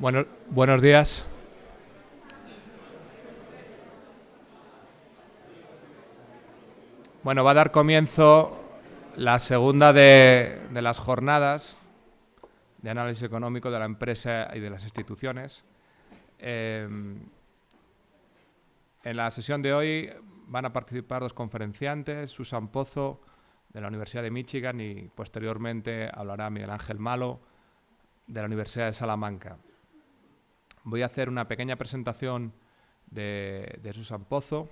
Bueno, buenos días. Bueno, va a dar comienzo la segunda de, las jornadas de análisis económico de la empresa y de las instituciones. Eh, en la sesión de hoy van a participar dos conferenciantes, Susan Pozo, de la Universidad de Michigan, y posteriormente hablará Miguel Ángel Malo, de la Universidad de Salamanca. Voy a hacer una pequeña presentación de, Susan Pozo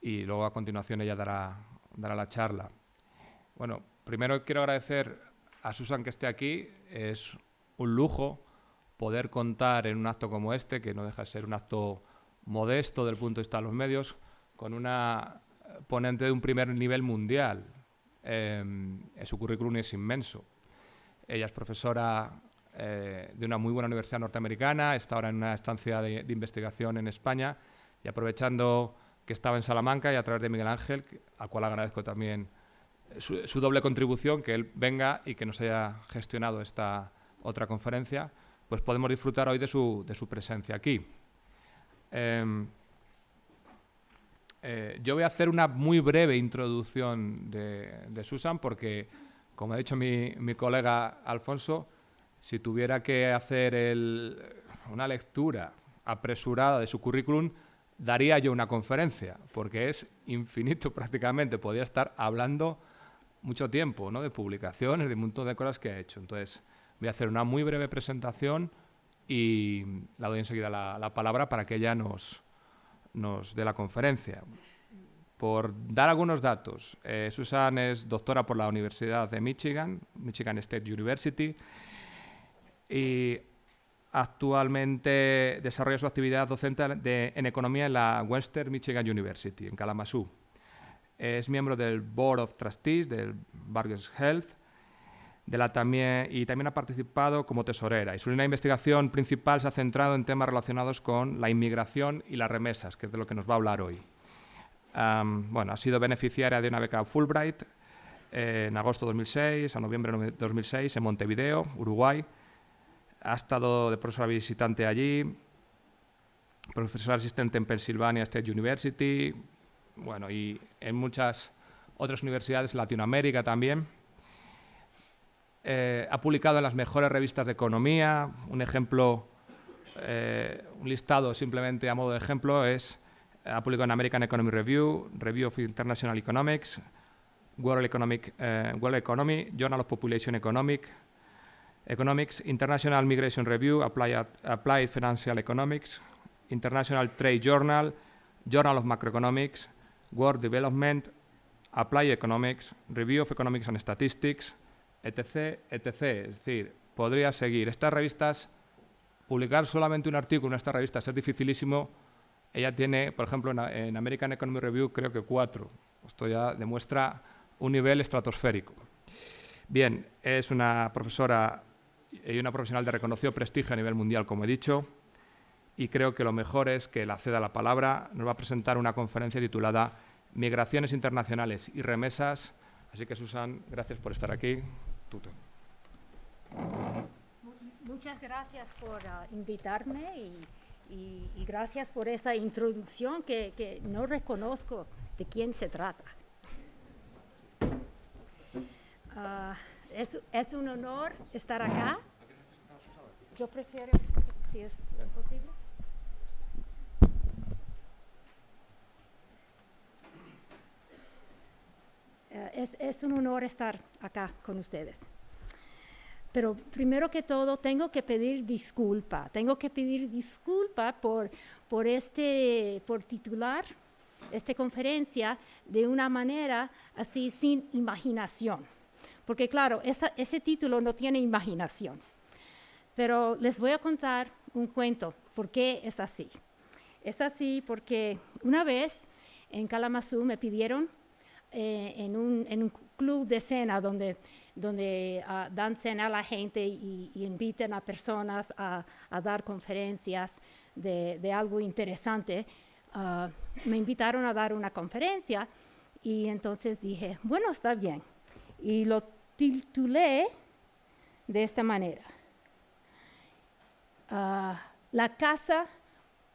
y luego a continuación ella dará, dará la charla. Bueno, primero quiero agradecer a Susan que esté aquí. Es un lujo poder contar en un acto como este, que no deja de ser un acto modesto del punto de vista de los medios, con una ponente de un primer nivel mundial. Eh, su currículum es inmenso. Ella es profesora eh, de una muy buena universidad norteamericana, está ahora en una estancia de, investigación en España y aprovechando que estaba en Salamanca y a través de Miguel Ángel, al cual agradezco también su, doble contribución, que él venga y que nos haya gestionado esta otra conferencia, pues podemos disfrutar hoy de su, de su presencia aquí. Em, eh, yo voy a hacer una muy breve introducción de, de Susan porque, como ha dicho mi, mi colega Alfonso, si tuviera que hacer una lectura apresurada de su currículum, daría yo una conferencia, porque es infinito prácticamente. Podría estar hablando mucho tiempo ¿no? de publicaciones, de un montón de cosas que ha hecho. Entonces, voy a hacer una muy breve presentación y la doy enseguida la, palabra para que ella nos, nos dé la conferencia. Por dar algunos datos, eh, Susan es doctora por la Universidad de Michigan, Michigan State University, y actualmente desarrolla su actividad docente en economía en la Western Michigan University, en Kalamazoo. Es miembro del Board of Trustees del Burgess Health de la también, y también ha participado como tesorera. Y su línea de investigación principal se ha centrado en temas relacionados con la inmigración y las remesas, que es de lo que nos va a hablar hoy. bueno, ha sido beneficiaria de una beca Fulbright eh, en agosto de 2006 a noviembre de 2006 en Montevideo, Uruguay, ha estado de profesor visitante allí, profesor asistente en Pennsylvania State University, bueno, y en muchas otras universidades, Latinoamérica también. Eh, ha publicado en las mejores revistas de economía. Un ejemplo, eh, un listado simplemente a modo de ejemplo es, ha publicado en American Economic Review, Review of International Economics, World, Economic, eh, World Economy, Journal of Population Economic, Economics, International Migration Review, Applied, Financial Economics, International Trade Journal, Journal of Macroeconomics, World Development, Applied Economics, Review of Economics and Statistics, etc., etc. Es decir, podría seguir. Estas revistas, publicar solamente un artículo en estas revistas es dificilísimo. Ella tiene, por ejemplo, en, American Economic Review creo que cuatro. Esto ya demuestra un nivel estratosférico. Bien, es una profesora y una profesional de reconocido prestigio a nivel mundial, como he dicho, y creo que lo mejor es que la ceda la palabra. Nos va a presentar una conferencia titulada Migraciones Internacionales y Remesas. Así que, Susan, gracias por estar aquí. Tuto. Muchas gracias por ah, invitarme y, gracias por esa introducción que, no reconozco de quién se trata. Ah, es, un honor estar acá. Yo prefiero, si es, posible. Eh, es, un honor estar acá con ustedes. Pero primero que todo, tengo que pedir disculpa. Tengo que pedir disculpa por, por, este, por titular esta conferencia de una manera así sin imaginación porque claro, ese título no tiene imaginación. Pero les voy a contar un cuento, por qué es así. Es así porque una vez en Kalamazoo me pidieron eh, en, un, club de cena donde, donde ah, dan cena a la gente y, inviten a personas a, dar conferencias de, algo interesante, ah, me invitaron a dar una conferencia y entonces dije, bueno, está bien. Y lo titulé de esta manera. ah, la casa,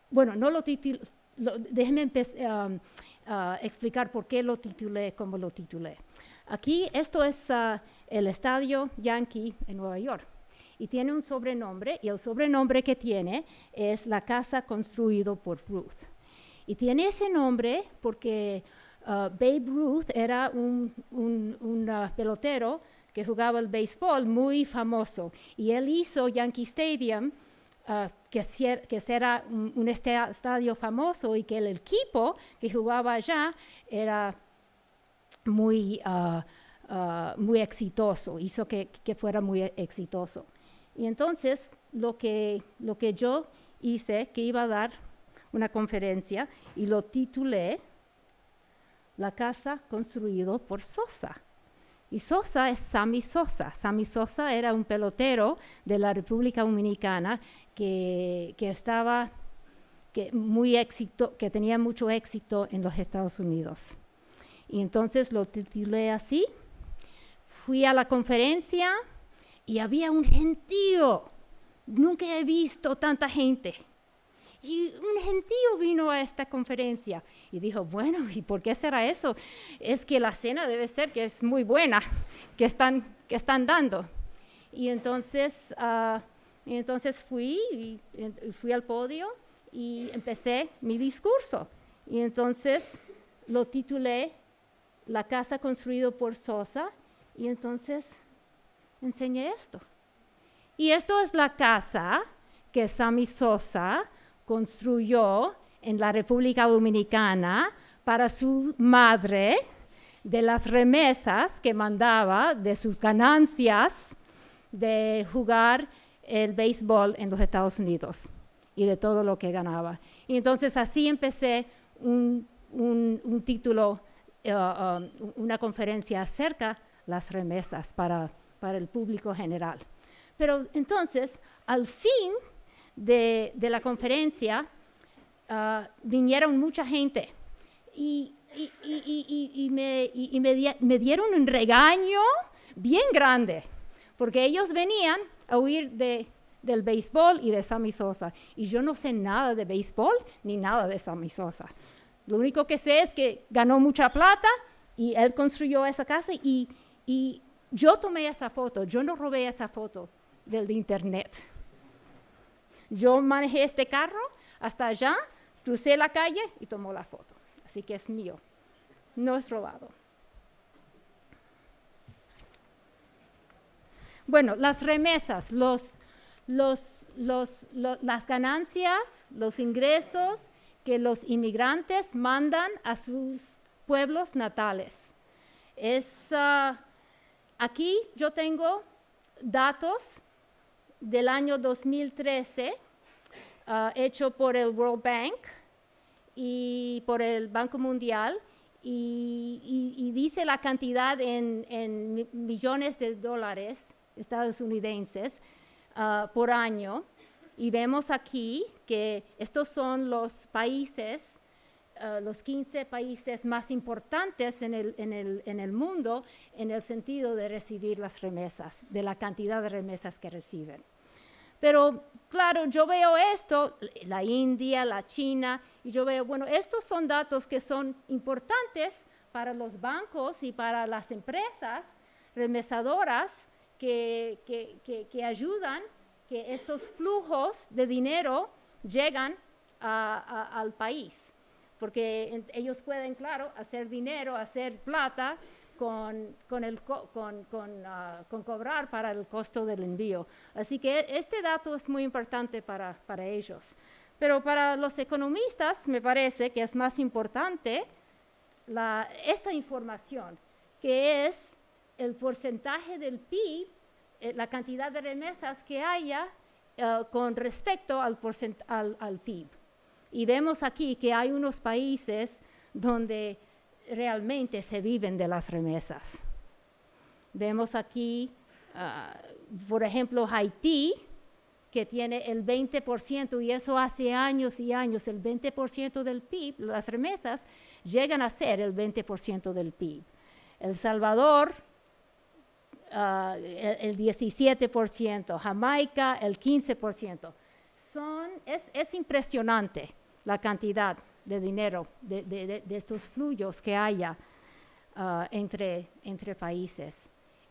bueno, no lo titulé, um, ah, explicar por qué lo titulé como lo titulé. Aquí, esto es ah, el Estadio Yankee en Nueva York y tiene un sobrenombre y el sobrenombre que tiene es la casa construido por Ruth. Y tiene ese nombre porque uh, Babe Ruth era un, uh, pelotero que jugaba el béisbol muy famoso y él hizo Yankee Stadium, uh, que, que era un, estadio famoso y que el equipo que jugaba allá era muy, muy exitoso, hizo que, que fuera muy exitoso. Y entonces lo que, lo que yo hice, que iba a dar una conferencia y lo titulé La casa construido por Sosa. Y Sosa es Sammy Sosa. Sammy Sosa era un pelotero de la República Dominicana que, que estaba que, muy éxito, que tenía mucho éxito en los Estados Unidos. Y entonces lo titulé así. Fui a la conferencia, y había un gentío. Nunca he visto tanta gente. Y un gentío vino a esta conferencia y dijo, bueno, ¿y por qué será eso? Es que la cena debe ser que es muy buena, que están, que están dando. Y entonces, uh, y entonces fui, fui al podio y empecé mi discurso. Y entonces lo titulé La casa construida por Sosa. Y entonces enseñé esto. Y esto es la casa que Sammy Sosa construyó en la República Dominicana para su madre de las remesas que mandaba de sus ganancias de jugar el béisbol en los Estados Unidos y de todo lo que ganaba. Y entonces así empecé un, título, eh, um, una conferencia acerca las remesas para para el público general. Pero entonces, al fin de, la conferencia, ah, vinieron mucha gente y, me, dieron un regaño bien grande, porque ellos venían a huir del béisbol y de Sammy Sosa. Y yo no sé nada de béisbol ni nada de Sammy Sosa. Lo único que sé es que ganó mucha plata y él construyó esa casa y, yo tomé esa foto, yo no robé esa foto del internet. Yo manejé este carro hasta allá, crucé la calle y tomó la foto. Así que es mío, no es robado. Bueno, las remesas, los, las ganancias, los ingresos que los inmigrantes mandan a sus pueblos natales. Es ah, Aquí yo tengo datos del año 2013 ah, hecho por el World Bank y por el Banco Mundial y, dice la cantidad en, millones de dólares estadounidenses ah, por año. Y vemos aquí que estos son los países eh, los 15 países más importantes en el, en, el, en el, mundo en el sentido de recibir las remesas, de la cantidad de remesas que reciben. Pero claro, yo veo esto, la India, la China, y yo veo, bueno, estos son datos que son importantes para los bancos y para las empresas remesadoras que, que, que, ayudan que estos flujos de dinero llegan al país. Porque ellos pueden, claro, hacer dinero, hacer plata con, con, el, con, ah, con, cobrar para el costo del envío. Así que este dato es muy importante para, para ellos. Pero para los economistas me parece que es más importante la, esta información, que es el porcentaje del PIB, eh, la cantidad de remesas que haya eh, con respecto al, al, al PIB. Y vemos aquí que hay unos países donde realmente se viven de las remesas. Vemos aquí, ah, por ejemplo, Haití, que tiene el 20%, y eso hace años y años, el 20% del PIB, las remesas llegan a ser el 20% del PIB. El Salvador, ah, el, el 17%, Jamaica, el 15%. son, es, impresionante la cantidad de dinero, de, estos flujos que haya ah, entre, entre países,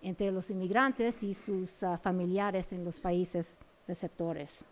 entre los inmigrantes y sus ah, familiares en los países receptores.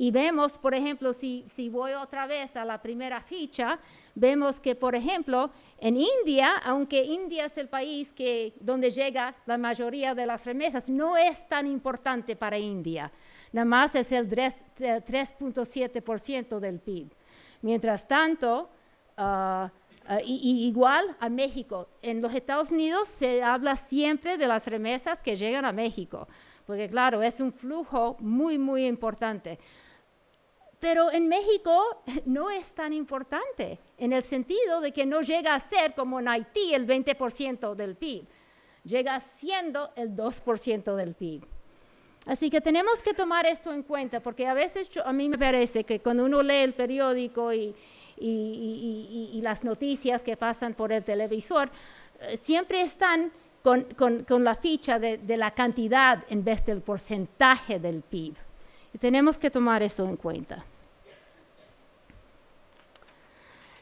Y vemos, por ejemplo, si, voy otra vez a la primera ficha, vemos que, por ejemplo, en India, aunque India es el país que, donde llega la mayoría de las remesas, no es tan importante para India. Nada más es el 3.7% del PIB. Mientras tanto, ah, ah, igual a México. En los Estados Unidos se habla siempre de las remesas que llegan a México, porque claro, es un flujo muy, muy importante. Pero en México no es tan importante, en el sentido de que no llega a ser como en Haití el 20% del PIB, llega siendo el 2% del PIB. Así que tenemos que tomar esto en cuenta, porque a veces a mí me parece que cuando uno lee el periódico y, las noticias que pasan por el televisor, eh, siempre están con, la ficha de la cantidad en vez del porcentaje del PIB. Y tenemos que tomar eso en cuenta.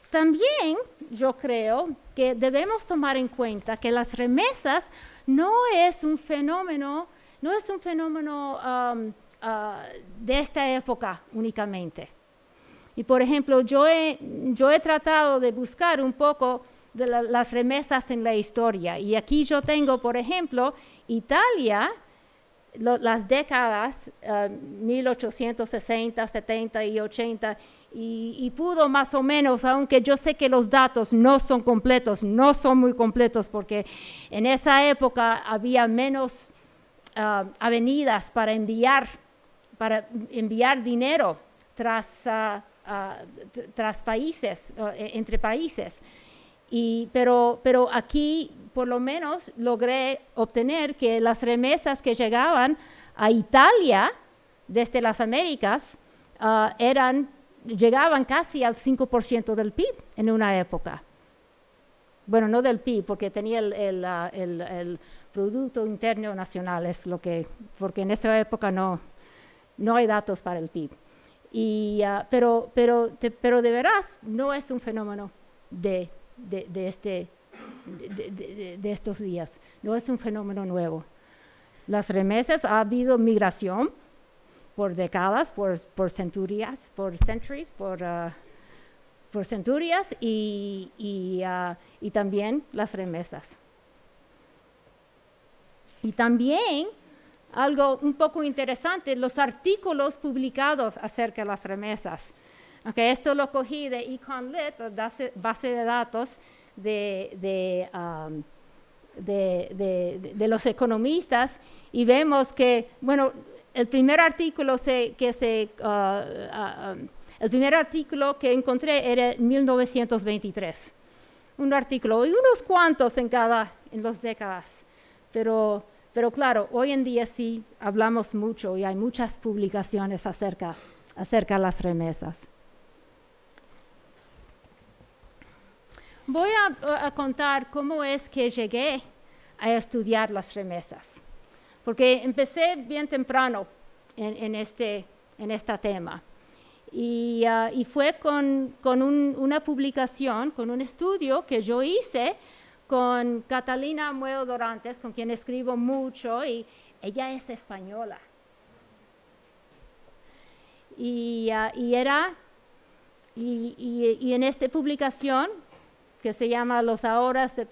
También yo creo que debemos tomar en cuenta que las remesas no es un fenómeno, no es un fenómeno um, uh, de esta época únicamente. Y por ejemplo, yo he, yo he tratado de buscar un poco de las remesas en la historia. Y aquí yo tengo, por ejemplo, Italia las décadas 1860, eh, 70 y 80 y, pudo más o menos, aunque yo sé que los datos no son completos, no son muy completos porque en esa época había menos ah, avenidas para enviar, para enviar dinero tras, ah, ah, tras países, e, entre países. Y, pero, pero aquí por lo menos logré obtener que las remesas que llegaban a Italia desde las Américas uh, eran, llegaban casi al 5% del PIB en una época. Bueno, no del PIB, porque tenía el, el, Producto Interno Nacional, es lo que, porque en esa época no, no hay datos para el PIB. Y, uh, pero, pero, pero de veras no es un fenómeno de, de, de este de, estos días, no es un fenómeno nuevo. Las remesas, ha habido migración por décadas, por, centurias, por centuries, por, uh, centurias y, y, uh, y también las remesas. Y también algo un poco interesante, los artículos publicados acerca de las remesas. Okay, esto lo cogí de EconLit, base, base de datos Um, de, de, los economistas y vemos que, bueno, el primer artículo que se, uh, uh, um, el primer artículo que encontré era en 1923, un artículo y unos cuantos en cada, en las décadas, pero, pero claro, hoy en día sí hablamos mucho y hay muchas publicaciones acerca, acerca de las remesas. Voy a, contar cómo es que llegué a estudiar las remesas, porque empecé bien temprano en, este en este tema. Y, ah, fue con, una publicación, con un estudio que yo hice con Catalina Muedo Dorantes, con quien escribo mucho, y ella es española. Y, ah, era, y, y, en esta publicación que se llama Los Ahorras de,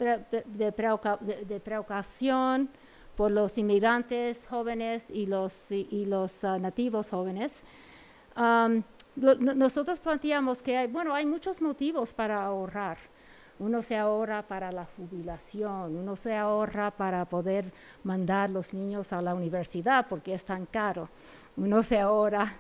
de, Preocupación por los inmigrantes jóvenes y los, y, los ah, nativos jóvenes. nosotros planteamos que hay, bueno, hay muchos motivos para ahorrar. Uno se ahorra para la jubilación, uno se ahorra para poder mandar los niños a la universidad porque es tan caro. Uno se ahorra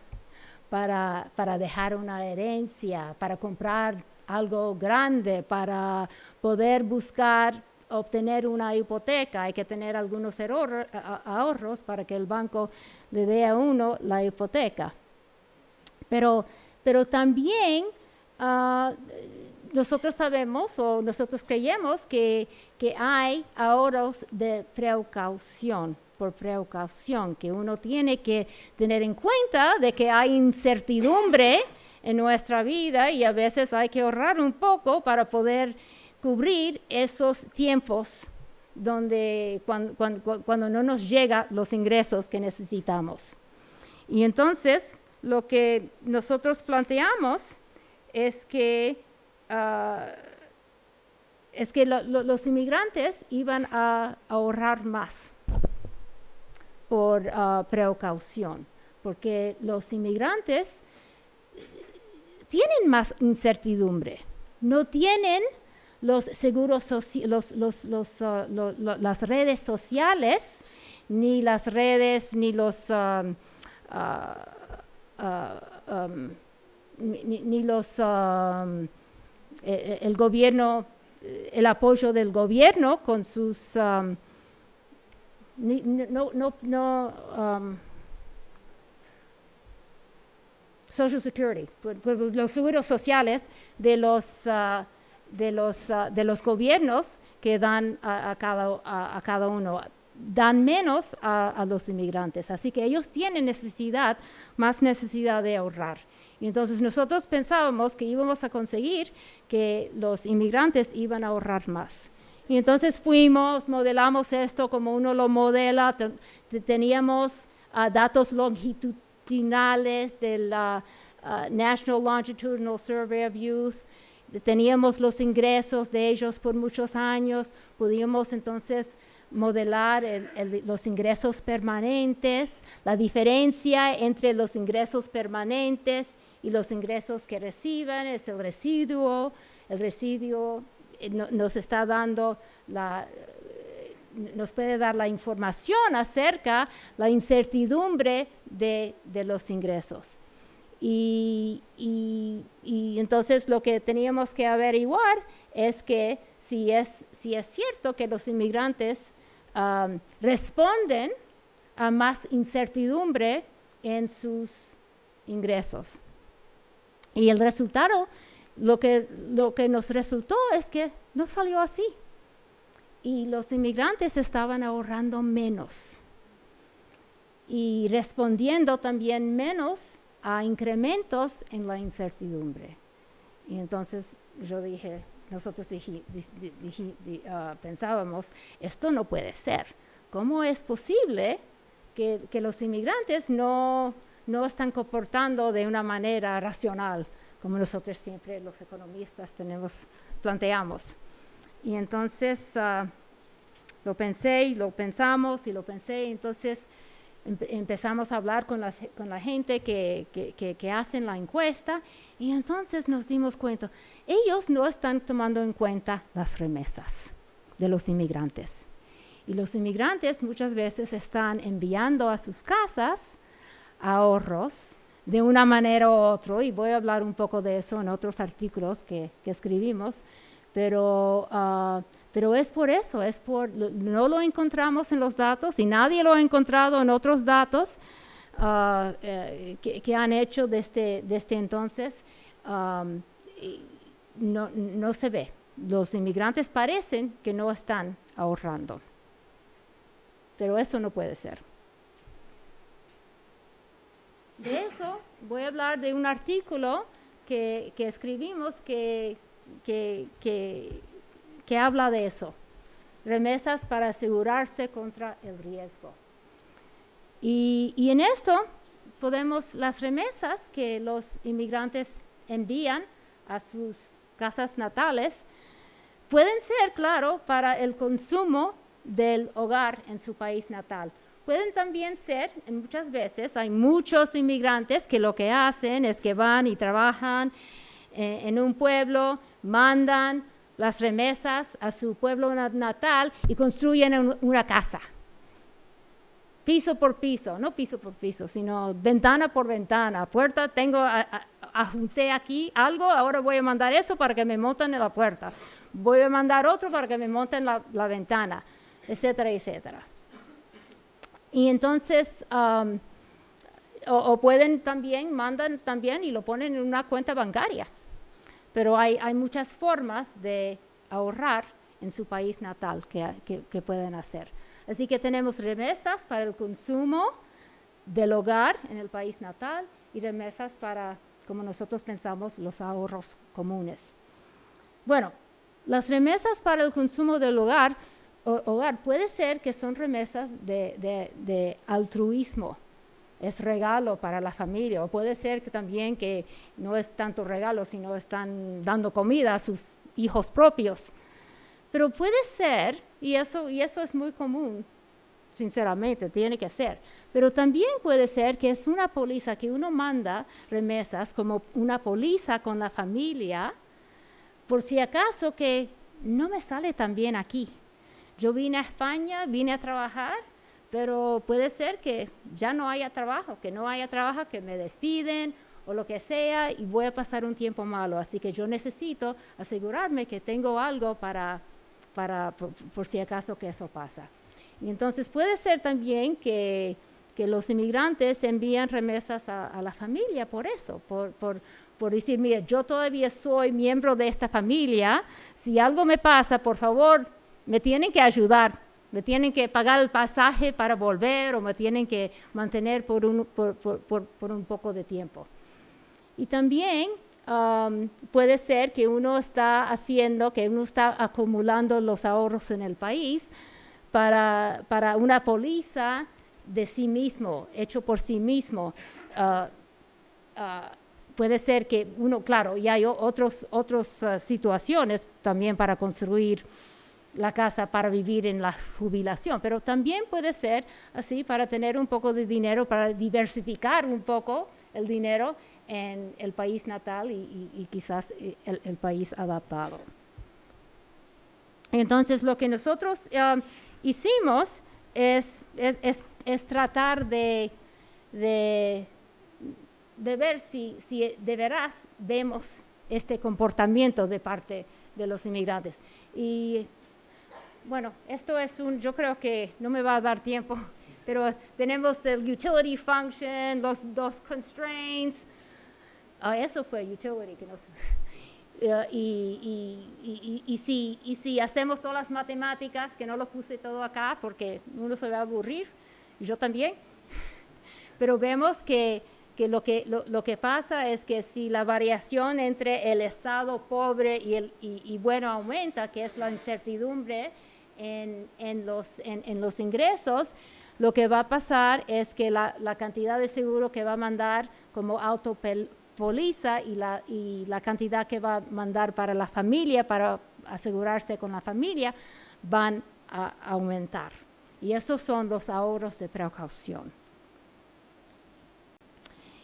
para, para dejar una herencia, para comprar algo grande para poder buscar obtener una hipoteca, hay que tener algunos ahorros para que el banco le dé a uno la hipoteca. Pero, pero también ah, nosotros sabemos o nosotros creemos que, que hay ahorros de precaución por precaución, que uno tiene que tener en cuenta de que hay incertidumbre en nuestra vida y a veces hay que ahorrar un poco para poder cubrir esos tiempos donde cuando, no nos llegan los ingresos que necesitamos. Y entonces lo que nosotros planteamos es que, ah, es que los inmigrantes iban a ahorrar más por uh, precaución, porque los inmigrantes tienen más incertidumbre, no tienen los seguros los, los, uh, las redes sociales, ni las redes, ni los um, uh, um, ni, los um, e, e, el gobierno, el apoyo del gobierno con sus no, no, no um, Social Security, los seguros sociales de los, uh, de los, uh, de los gobiernos que dan a, cada, a, cada uno dan menos a, a, los inmigrantes. Así que ellos tienen necesidad, más necesidad de ahorrar. Y entonces nosotros pensábamos que íbamos a conseguir que los inmigrantes iban a ahorrar más. Y entonces fuimos, modelamos esto como uno lo modela, teníamos ah, datos longitudinales de la ah, National Longitudinal Survey of Youth, teníamos los ingresos de ellos por muchos años, pudimos entonces modelar los ingresos permanentes, la diferencia entre los ingresos permanentes y los ingresos que reciben es el residuo, el residuo eh, nos está dando la, eh, nos puede dar la información acerca la incertidumbre de, los ingresos. Y, entonces lo que teníamos que averiguar es que si es, si es cierto que los inmigrantes responden a más incertidumbre en sus ingresos. Y el resultado lo que, lo que nos resultó es que no salió así. Y los inmigrantes estaban ahorrando menos y respondiendo también menos a incrementos en la incertidumbre. Y entonces yo dije, nosotros ah, pensábamos, esto no puede ser. ¿Cómo es posible que, los inmigrantes no, no están comportando de una manera racional? como nosotros siempre los economistas tenemos, planteamos. Y entonces ah, lo pensé y lo pensamos y lo pensé, entonces empezamos a hablar con, con la gente que, que, que, hacen la encuesta y entonces nos dimos cuenta, ellos no están tomando en cuenta las remesas de los inmigrantes. Y los inmigrantes muchas veces están enviando a sus casas ahorros de una manera u otra, y voy a hablar un poco de eso en otros artículos que, escribimos, pero, ah, pero es por eso, es por, no lo encontramos en los datos y nadie lo ha encontrado en otros datos ah, eh, que, han hecho desde, desde entonces. no, no se ve. Los inmigrantes parecen que no están ahorrando, pero eso no puede ser. De eso voy a hablar de un artículo que, escribimos que, que, habla de eso. Remesas para asegurarse contra el riesgo. Y, y, en esto podemos, las remesas que los inmigrantes envían a sus casas natales, pueden ser, claro, para el consumo del hogar en su país natal pueden también ser, muchas veces hay muchos inmigrantes que lo que hacen es que van y trabajan eh, en un pueblo, mandan las remesas a su pueblo natal y construyen una casa. Piso por piso, no piso por piso, sino ventana por ventana, puerta, tengo, ajunté aquí algo, ahora voy a mandar eso para que me monten en la puerta. Voy a mandar otro para que me monten la, la ventana, etcétera, etcétera. Y entonces, o, pueden también, mandan también y lo ponen en una cuenta bancaria. Pero hay, muchas formas de ahorrar en su país natal que, pueden hacer. Así que tenemos remesas para el consumo del hogar en el país natal y remesas para, como nosotros pensamos, los ahorros comunes. Bueno, las remesas para el consumo del hogar, puede ser que son remesas de, altruismo, es regalo para la familia, o puede ser que también que no es tanto regalo, sino están dando comida a sus hijos propios. Pero puede ser, y eso, y eso es muy común, sinceramente, tiene que ser. Pero también puede ser que es una póliza que uno manda remesas como una póliza con la familia, por si acaso que no me sale tan bien aquí. Yo vine a España, vine a trabajar, pero puede ser que ya no haya trabajo, que no haya trabajo, que me despiden o lo que sea y voy a pasar un tiempo malo. Así que yo necesito asegurarme que tengo algo para, para por, si acaso que eso pasa. Y entonces puede ser también que, que los inmigrantes envían remesas a, la familia por eso, por, por, por decir, mira, yo todavía soy miembro de esta familia, si algo me pasa, por favor, me tienen que ayudar, me tienen que pagar el pasaje para volver o me tienen que mantener por un, por, un poco de tiempo. Y también um, puede ser que uno está haciendo, que uno está acumulando los ahorros en el país para, para una póliza de sí mismo, hecho por sí mismo. Uh, uh, puede ser que uno, claro, y hay otras otros, uh, situaciones también para construir la casa para vivir en la jubilación, pero también puede ser así para tener un poco de dinero, para diversificar un poco el dinero en el país natal y, quizás eh, el, país adaptado. Entonces, lo que nosotros um, hicimos es, tratar de, ver si, si de veras vemos este comportamiento de parte de los inmigrantes. Y bueno, esto es un, yo creo que no me va a dar tiempo, pero tenemos el utility function, los dos constraints. Ah, eso fue utility. Uh, y, si, hacemos todas las matemáticas, que no lo puse todo acá porque uno se va a aburrir, y yo también, pero vemos que lo que, lo, que pasa es que si la variación entre el estado pobre y, el, y, bueno aumenta, que es la incertidumbre en, los, en, los ingresos, lo que va a pasar es que la, la cantidad de seguro que va a mandar como autopoliza y la, y la cantidad que va a mandar para la familia, para asegurarse con la familia, van a aumentar. Y esos son los ahorros de precaución.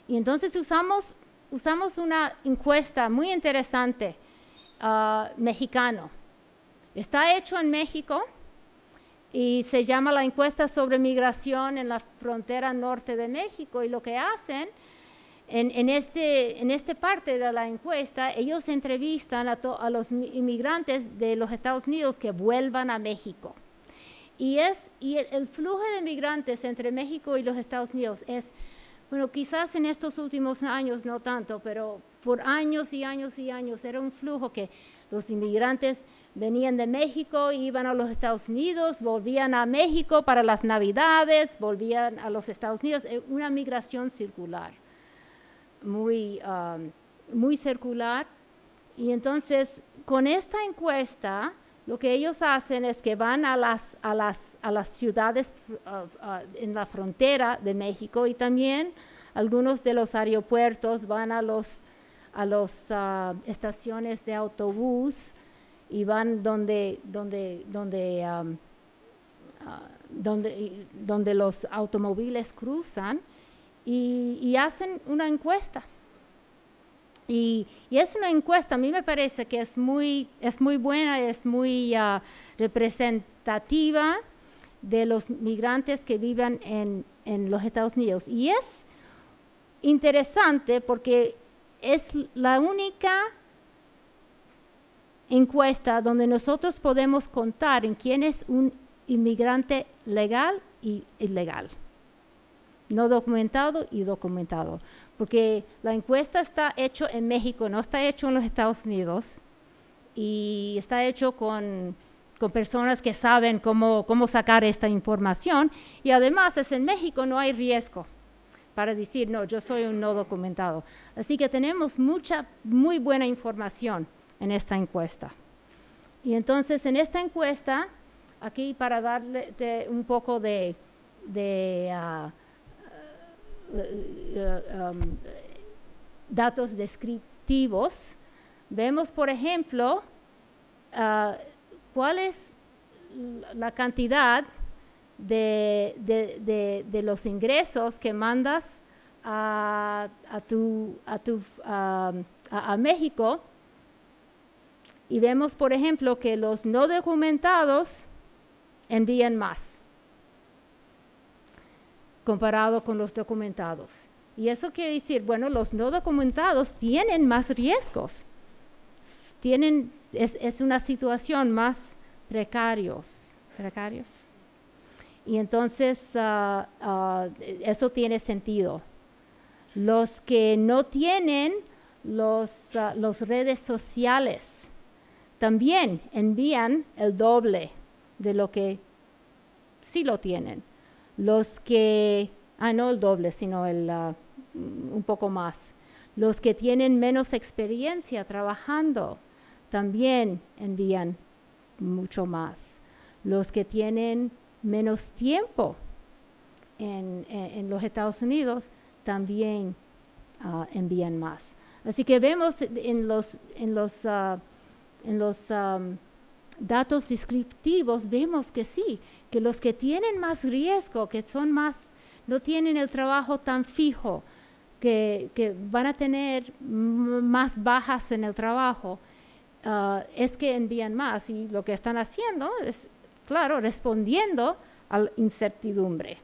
Y entonces usamos, usamos una encuesta muy interesante uh, mexicano. Está hecho en México y se llama la encuesta sobre migración en la frontera norte de México. Y lo que hacen en, este, en esta parte de la encuesta, ellos entrevistan a, a, los inmigrantes de los Estados Unidos que vuelvan a México. Y, es, y el flujo de migrantes entre México y los Estados Unidos es bueno, quizás en estos últimos años no tanto, pero por años y años y años era un flujo que los inmigrantes venían de México, iban a los Estados Unidos, volvían a México para las Navidades, volvían a los Estados Unidos, una migración circular, muy, um, muy circular. Y entonces, con esta encuesta, lo que ellos hacen es que van a las, a las, a las ciudades uh, uh, en la frontera de México y también algunos de los aeropuertos van a las a los, uh, estaciones de autobús y van donde, donde, donde, um, donde, donde los automóviles cruzan y, y hacen una encuesta y, es una encuesta, a mí me parece que es muy, es muy buena, es muy ah, representativa de los migrantes que viven en, en los Estados Unidos. Y es interesante porque es la única encuesta donde nosotros podemos contar en quién es un inmigrante legal y ilegal no documentado y documentado. Porque la encuesta está hecho en México, no está hecho en los Estados Unidos y está hecho con, con personas que saben cómo, cómo sacar esta información. Y además es en México no hay riesgo para decir, no, yo soy un no documentado. Así que tenemos mucha, muy buena información en esta encuesta. Y entonces en esta encuesta, aquí para darle un poco de, ah, ah, um, datos descriptivos, vemos por ejemplo ah, cuál es la cantidad de, los ingresos que mandas a, tu, a, México. Y vemos, por ejemplo, que los no documentados envían más comparado con los documentados. Y eso quiere decir, bueno, los no documentados tienen más riesgos, tienen, es, una situación más precarios, precarios. Y entonces ah, ah, eso tiene sentido. Los que no tienen los, ah, redes sociales también envían el doble de lo que sí lo tienen. Los que, ah, no el doble, sino el, un poco más. Los que tienen menos experiencia trabajando también envían mucho más. Los que tienen menos tiempo en, los Estados Unidos, también ah, envían más. Así que vemos en los, en los, ah, en los datos descriptivos, vemos que sí, que los que tienen más riesgo, que son más, no tienen el trabajo tan fijo, que, van a tener más bajas en el trabajo, ah, es que envían más. Y lo que están haciendo es claro, respondiendo a la incertidumbre.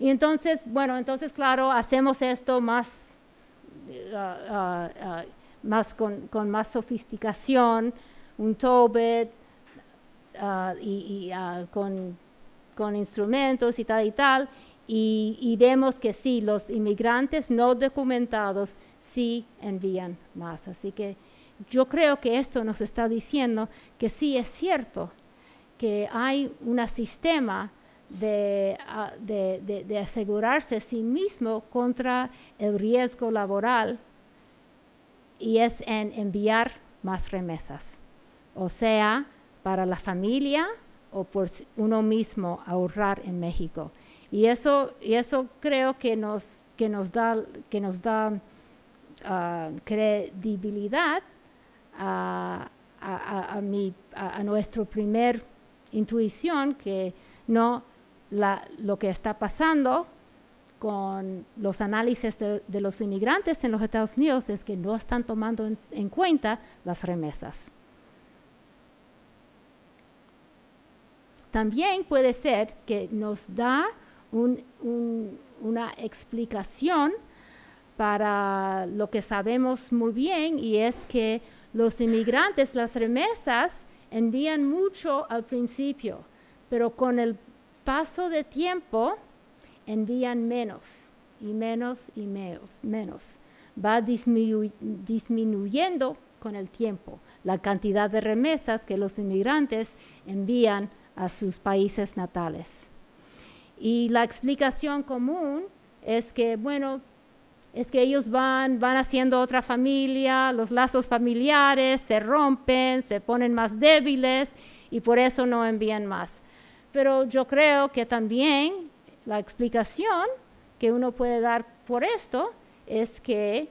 Y entonces, bueno, entonces, claro, hacemos esto más, ah, ah, más con, más sofisticación, un TOBIT y, con, con, instrumentos y tal y tal, y, vemos que sí, los inmigrantes no documentados sí envían más. Así que yo creo que esto nos está diciendo que sí es cierto que hay un sistema ah, de, asegurarse a sí mismo contra el riesgo laboral y es en enviar más remesas, o sea, para la familia o por uno mismo ahorrar en México. Y eso, y eso creo que nos, que nos da, que nos da ah, credibilidad a, a, a, nuestra primer intuición que no lo que está pasando con los análisis de, los inmigrantes en los Estados Unidos es que no están tomando en, cuenta las remesas. También puede ser que nos da una explicación para lo que sabemos muy bien y es que los inmigrantes, las remesas, envían mucho al principio, pero con el paso de tiempo envían menos y menos y menos. menos. Va disminuyendo con el tiempo la cantidad de remesas que los inmigrantes envían a sus países natales. Y la explicación común es que, bueno, es que ellos van, van haciendo otra familia, los lazos familiares se rompen, se ponen más débiles y por eso no envían más. Pero yo creo que también la explicación que uno puede dar por esto es que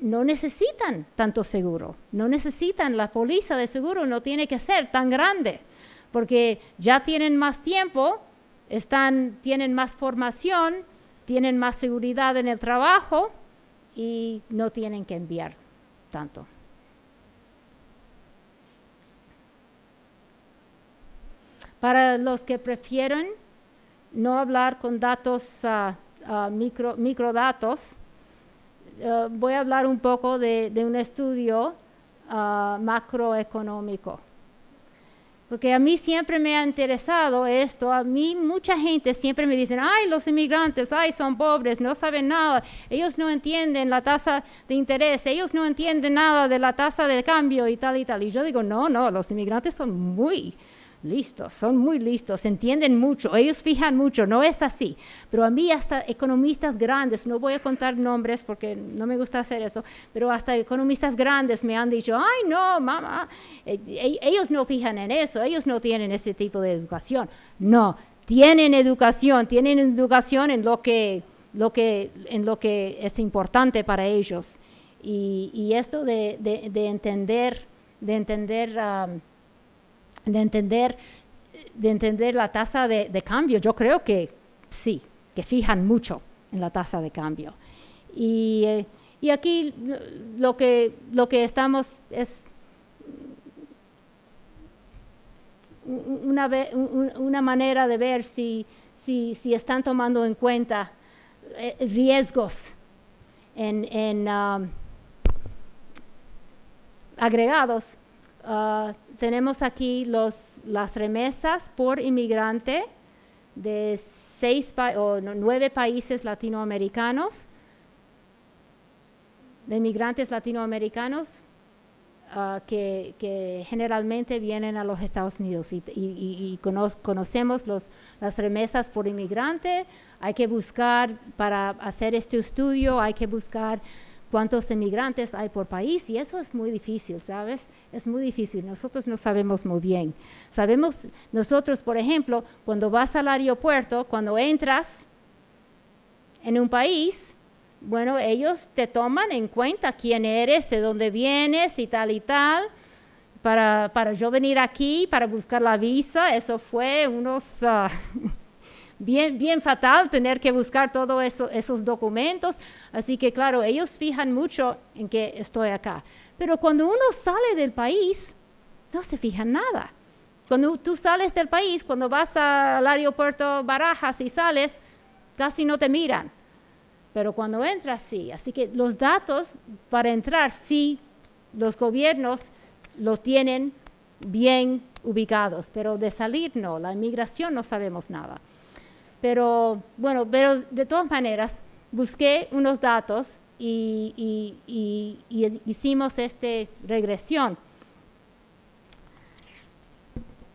no necesitan tanto seguro, no necesitan la póliza de seguro, no tiene que ser tan grande, porque ya tienen más tiempo, están, tienen más formación, tienen más seguridad en el trabajo y no tienen que enviar tanto. Para los que prefieren no hablar con datos, uh, micro, microdatos, uh, voy a hablar un poco de, un estudio macroeconómico. porque a mí siempre me ha interesado esto. A mí mucha gente siempre me dice, ay, los inmigrantes, ay, son pobres, no saben nada, ellos no entienden la tasa de interés, ellos no entienden nada de la tasa de cambio y tal y tal. Y yo digo, no, no, los inmigrantes son muy listos, son muy listos, entienden mucho, ellos fijan mucho, no es así. Pero a mí hasta economistas grandes, no voy a contar nombres porque no me gusta hacer eso, pero hasta economistas grandes me han dicho, ay no, mamá, eh, e-, ellos no fijan en eso, ellos no tienen ese tipo de educación. No, tienen educación, tienen educación en lo que, lo que, en lo que es importante para ellos. Y, esto de, entender, de entender... de entender, de entender la tasa de, cambio. Yo creo que sí, que fijan mucho en la tasa de cambio. Y, eh, aquí lo que, lo que estamos es una, una manera de ver si, si, si, están tomando en cuenta eh, riesgos en, en um, agregados Ah, tenemos aquí los, las remesas por inmigrante de seis o nueve países latinoamericanos, de inmigrantes latinoamericanos ah, que, generalmente vienen a los Estados Unidos y, conocemos los, las remesas por inmigrante. Hay que buscar, para hacer este estudio, hay que buscar cuántos emigrantes hay por país y eso es muy difícil, ¿sabes? Es muy difícil, nosotros no sabemos muy bien. Sabemos, nosotros, por ejemplo, cuando vas al aeropuerto, cuando entras en un país, bueno, ellos te toman en cuenta quién eres, de dónde vienes y tal y tal. Para, para yo venir aquí, para buscar la visa, eso fue unos... Ah, bien, fatal tener que buscar todos eso, esos documentos. Así que claro, ellos fijan mucho en que estoy acá. Pero cuando uno sale del país, no se fijan nada. Cuando tú sales del país, cuando vas al aeropuerto Barajas y sales, casi no te miran. Pero cuando entras, sí. Así que los datos para entrar, sí, los gobiernos lo tienen bien ubicados, pero de salir no, la inmigración no sabemos nada. Pero bueno, pero de todas maneras, busqué unos datos y, hicimos esta regresión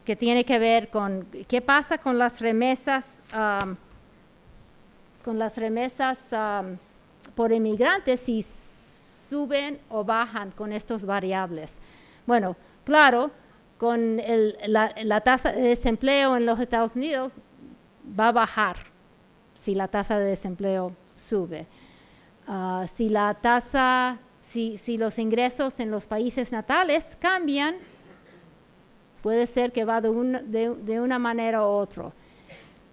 que tiene que ver con qué pasa con las remesas, con las remesas por inmigrantes si suben o bajan con estos variables. Bueno, claro, con la, la, tasa de desempleo en los Estados Unidos va a bajar si la tasa de desempleo sube. Ah, si la tasa, si, si, los ingresos en los países natales cambian, puede ser que va de, de, una manera u otra.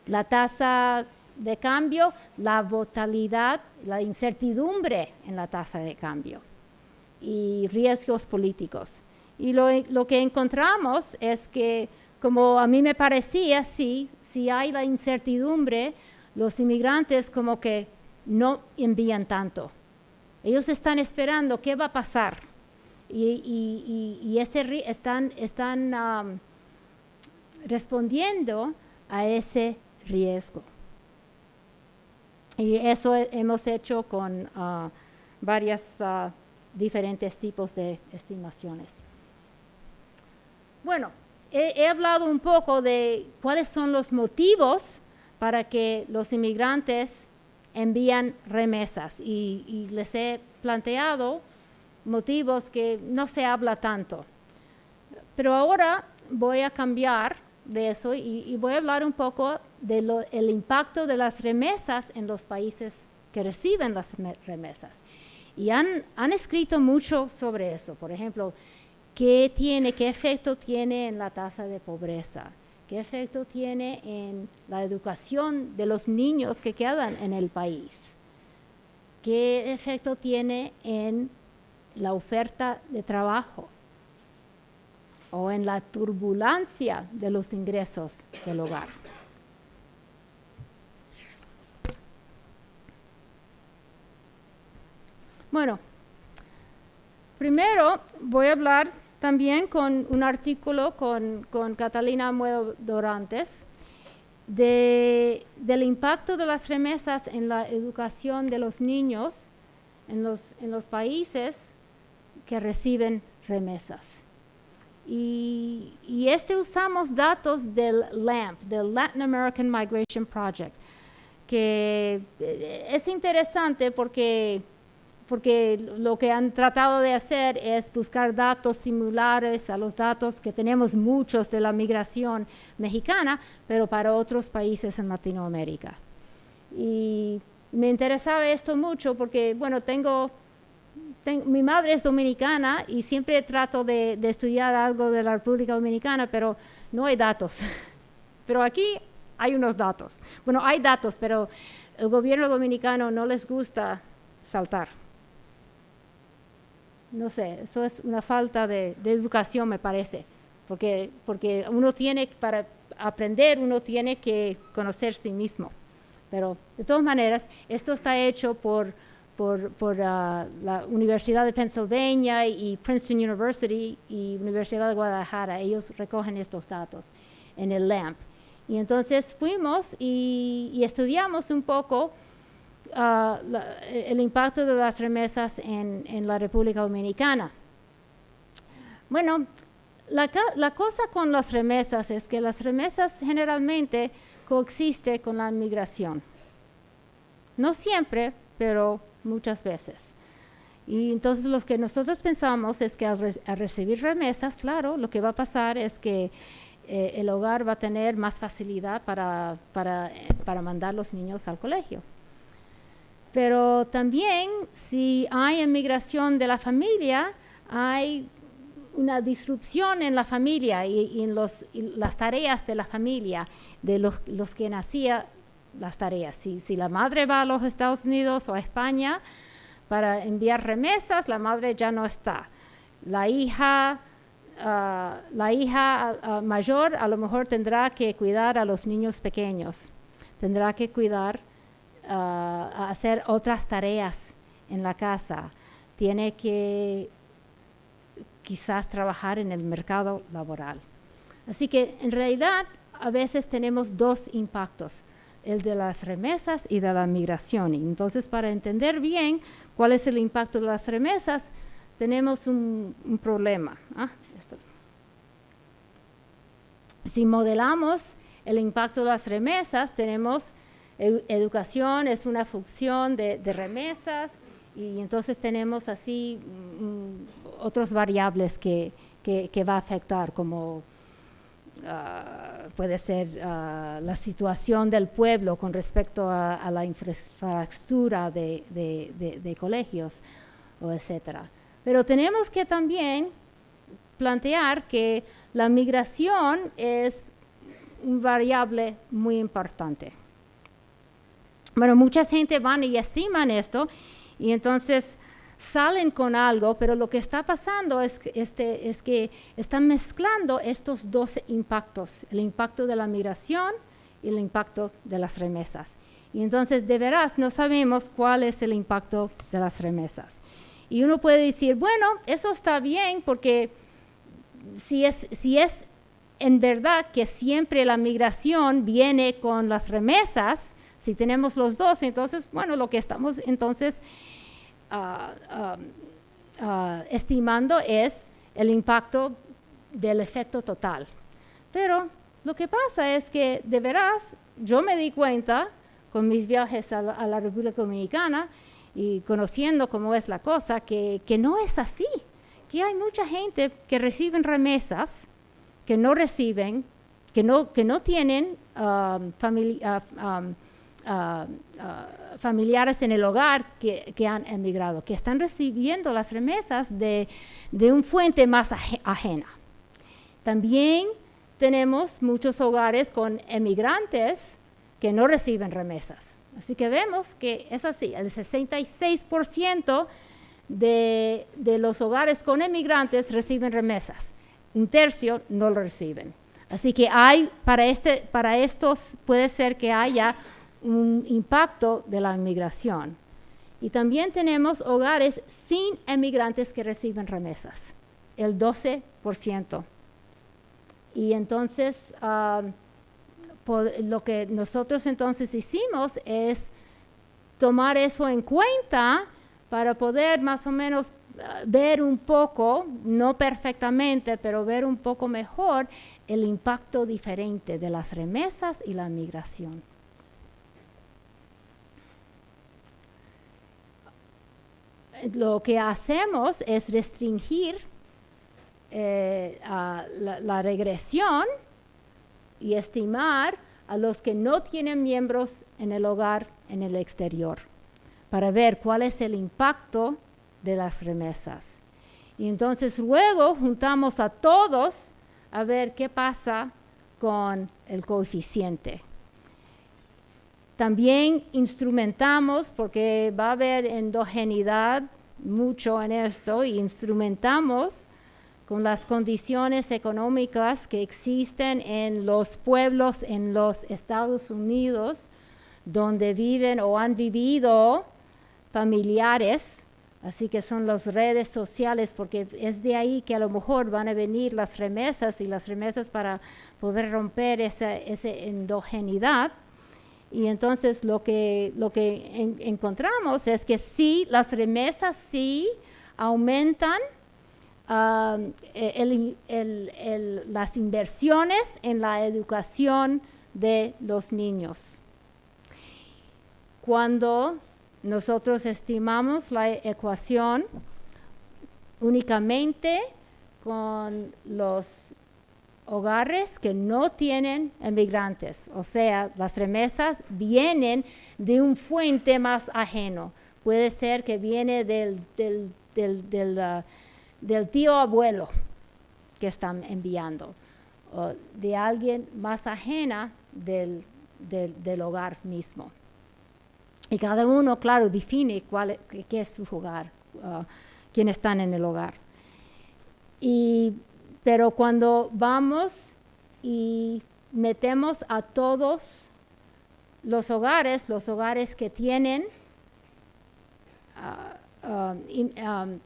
La tasa de cambio, la volatilidad, la incertidumbre en la tasa de cambio y riesgos políticos. Y lo, lo que encontramos es que, como a mí me parecía, sí, si hay la incertidumbre, los inmigrantes como que no envían tanto. Ellos están esperando qué va a pasar y, están, respondiendo a ese riesgo. Y eso hemos hecho con uh, varios uh, diferentes tipos de estimaciones. Bueno, he, hablado un poco de cuáles son los motivos para que los inmigrantes envían remesas y, les he planteado motivos que no se habla tanto. Pero ahora voy a cambiar de eso y, voy a hablar un poco del impacto de las remesas en los países que reciben las remesas. Y han, han escrito mucho sobre eso. Por ejemplo, ¿Qué tiene, qué efecto tiene en la tasa de pobreza? ¿Qué efecto tiene en la educación de los niños que quedan en el país? ¿Qué efecto tiene en la oferta de trabajo? o en la turbulencia de los ingresos del hogar. Bueno, primero voy a hablar también con un artículo con, con Catalina Muedo Dorantes de, del impacto de las remesas en la educación de los niños en los, en los países que reciben remesas. Y, y, este usamos datos del LAMP, del Latin American Migration Project, que eh, es interesante porque, porque lo que han tratado de hacer es buscar datos similares a los datos que tenemos muchos de la migración mexicana, pero para otros países en Latinoamérica. Y me interesaba esto mucho porque, bueno, tengo, mi madre es dominicana y siempre trato de, estudiar algo de la República Dominicana, pero no hay datos. pero aquí hay unos datos. Bueno, hay datos, pero el gobierno dominicano no les gusta saltar. No sé, eso es una falta de, educación, me parece, porque, porque uno tiene, para aprender, uno tiene que conocer sí mismo. Pero de todas maneras, esto está hecho por, por, ah, la Universidad de Pennsylvania y Princeton University y Universidad de Guadalajara. Ellos recogen estos datos en el LAMP. Y entonces fuimos y, estudiamos un poco ah, el impacto de las remesas en, en la República Dominicana. Bueno, la, la, cosa con las remesas es que las remesas generalmente coexiste con la migración. No siempre, pero muchas veces. Y entonces lo que nosotros pensamos es que al, recibir remesas, claro, lo que va a pasar es que eh, el hogar va a tener más facilidad para, para, eh, para mandar los niños al colegio. Pero también si hay emigración de la familia, hay una disrupción en la familia y, en las tareas de la familia, de los, los que nacían las tareas. Si, si, la madre va a los Estados Unidos o a España para enviar remesas, la madre ya no está. La hija, ah, la hija ah, mayor a lo mejor tendrá que cuidar a los niños pequeños, tendrá que cuidar, hacer otras tareas en la casa, tiene que quizás trabajar en el mercado laboral. Así que en realidad a veces tenemos dos impactos, el de las remesas y de la migración. entonces para entender bien cuál es el impacto de las remesas, tenemos un, problema. ¿ah? Si modelamos el impacto de las remesas, tenemos educación, es una función de remesas, y entonces tenemos así mm, otras variables que, que, va a afectar, como ah, puede ser ah, la situación del pueblo con respecto a, la infraestructura de, de, colegios, o etcétera. Pero tenemos que también plantear que la migración es un variable muy importante. Bueno, mucha gente van y estiman esto y entonces salen con algo, pero lo que está pasando es que, este, es que están mezclando estos dos impactos, el impacto de la migración y el impacto de las remesas. Y entonces de veras no sabemos cuál es el impacto de las remesas. Y uno puede decir, bueno, eso está bien porque si es, si es en verdad que siempre la migración viene con las remesas, si tenemos los dos, entonces, bueno, lo que estamos entonces ah, ah, ah, estimando es el impacto del efecto total. Pero lo que pasa es que de veras yo me di cuenta con mis viajes a la, República Dominicana y conociendo cómo es la cosa, que, no es así, que hay mucha gente que reciben remesas, que no reciben, que no, que no tienen familia, Ah, ah, familiares en el hogar que, han emigrado, que están recibiendo las remesas de, de un fuente más ajena. También tenemos muchos hogares con emigrantes que no reciben remesas. Así que vemos que es así, el 66% de, de, los hogares con emigrantes reciben remesas, un tercio no lo reciben. Así que hay, para, este, para estos puede ser que haya un impacto de la inmigración. Y también tenemos hogares sin emigrantes que reciben remesas. el 12%. Y entonces, ah, lo que nosotros entonces hicimos es tomar eso en cuenta para poder más o menos ah, ver un poco, no perfectamente, pero ver un poco mejor el impacto diferente de las remesas y la migración. Lo que hacemos es restringir eh, la regresión y estimar a los que no tienen miembros en el hogar en el exterior para ver cuál es el impacto de las remesas. Y entonces luego juntamos a todos a ver qué pasa con el coeficiente. También instrumentamos, porque va a haber endogeneidad mucho en esto, y instrumentamos con las condiciones económicas que existen en los pueblos en los Estados Unidos, donde viven o han vivido familiares, así que son las redes sociales, porque es de ahí que a lo mejor van a venir las remesas y las remesas para poder romper esa, endogeneidad. Y entonces lo que, lo que encontramos es que sí, las remesas sí aumentan Um, las inversiones en la educación de los niños. Cuando nosotros estimamos la ecuación únicamente con los hogares que no tienen emigrantes, o sea, las remesas vienen de un fuente más ajeno. Puede ser que viene del, del, del, del tío abuelo que están enviando, o de alguien más ajena del, hogar mismo. Y cada uno, claro, define cuál, qué es su hogar, uh, quiénes están en el hogar. Y, pero cuando vamos y metemos a todos los hogares, los hogares que tienen uh, um,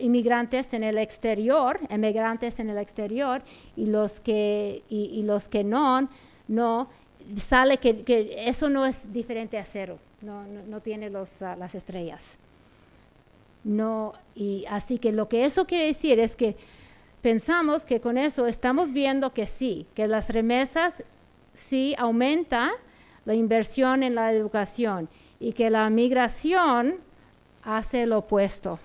inmigrantes en el exterior, emigrantes en el exterior, y los que, y, los que no, no, sale que, eso no es diferente a cero, no, no, tiene los, ah, las estrellas. No, y así que lo que eso quiere decir es que pensamos que con eso estamos viendo que sí, que las remesas sí aumenta la inversión en la educación y que la migración hace lo opuesto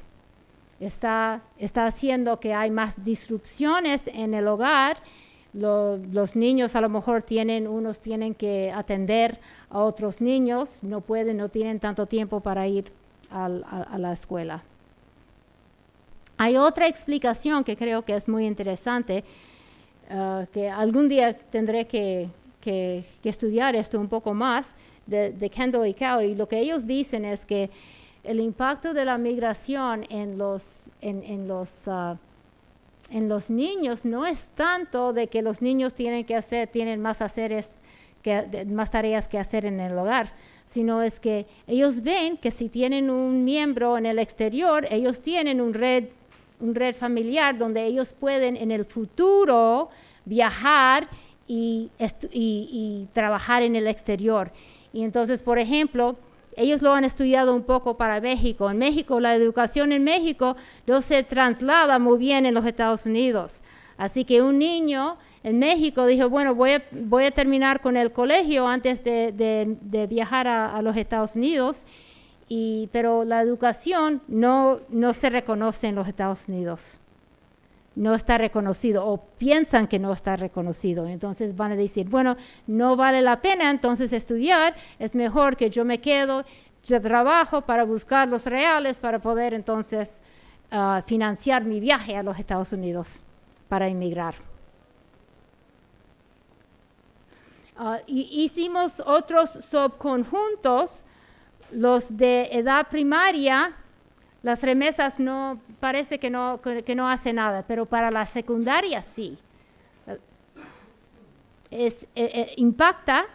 está, haciendo que hay más disrupciones en el hogar. los niños a lo mejor tienen, unos tienen que atender a otros niños, no pueden, no tienen tanto tiempo para ir a, la escuela. Hay otra explicación que creo que es muy interesante, uh, que algún día tendré que, estudiar esto un poco más, de, Kendall y Cow, y lo que ellos dicen es que el impacto de la migración en los, en, los, ah, en los niños no es tanto de que los niños tienen que hacer, tienen más, haceres más tareas que hacer en el hogar, sino es que ellos ven que si tienen un miembro en el exterior, ellos tienen un red, red familiar donde ellos pueden en el futuro viajar y, trabajar en el exterior. Y entonces, por ejemplo, ellos lo han estudiado un poco para México. En México, la educación en México no se traslada muy bien en los Estados Unidos. Así que un niño en México dijo, bueno, voy a terminar con el colegio antes de, viajar a, los Estados Unidos, pero la educación no, no se reconoce en los Estados Unidos no está reconocido o piensan que no está reconocido. Entonces van a decir, bueno, no vale la pena entonces estudiar, es mejor que yo me quedo, yo trabajo para buscar los reales para poder entonces ah, financiar mi viaje a los Estados Unidos para emigrar. Ah, hicimos otros subconjuntos, los de edad primaria, las remesas no, parece que no, que no hace nada, pero para la secundaria sí. Es, eh, eh, impacta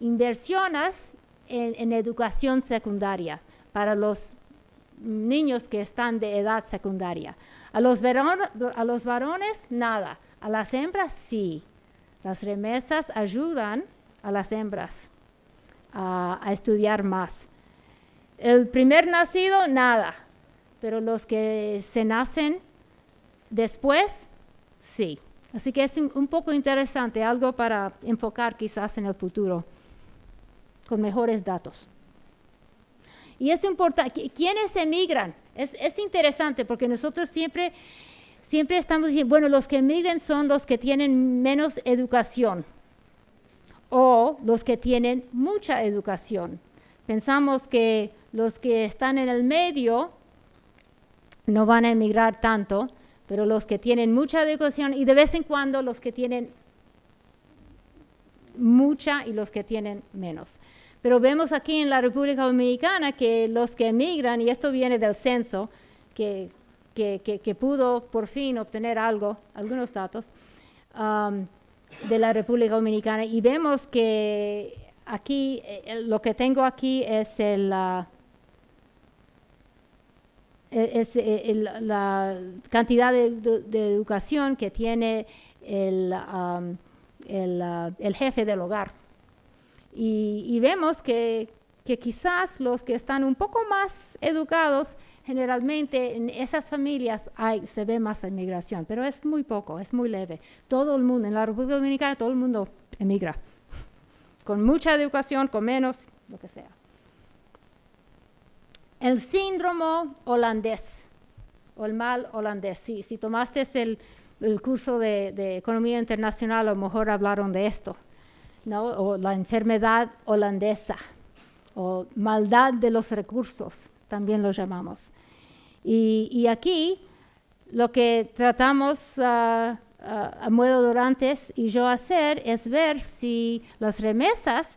inversiones en, educación secundaria para los niños que están de edad secundaria. A los, a los varones, nada. A las hembras, sí. Las remesas ayudan a las hembras a, estudiar más. El primer nacido, nada. Pero los que se nacen después, sí. Así que es un poco interesante, algo para enfocar quizás en el futuro, con mejores datos. Y es importante, ¿quiénes emigran? Es, es interesante porque nosotros siempre siempre estamos diciendo, bueno, los que emigran son los que tienen menos educación o los que tienen mucha educación. Pensamos que los que están en el medio no van a emigrar tanto, pero los que tienen mucha educación y de vez en cuando los que tienen mucha y los que tienen menos. Pero vemos aquí en la República Dominicana que los que emigran, y esto viene del censo, que que, pudo por fin obtener algo, algunos datos um, de la República Dominicana y vemos que aquí, eh, lo que tengo aquí es la cantidad de, educación que tiene el, um, el, jefe del hogar. Y, vemos que, que, quizás los que están un poco más educados generalmente en esas familias hay, se ve más emigración, pero es muy poco, es muy leve. Todo el mundo, en la República Dominicana, todo el mundo emigra, con mucha educación, con menos, lo que sea. El síndrome holandés, o el mal holandés, si, si tomaste el, curso de, economía internacional, a lo mejor hablaron de esto, o la enfermedad holandesa, o maldad de los recursos también lo llamamos. Y, aquí lo que tratamos ah, ah, a modo Durantes y yo hacer es ver si las remesas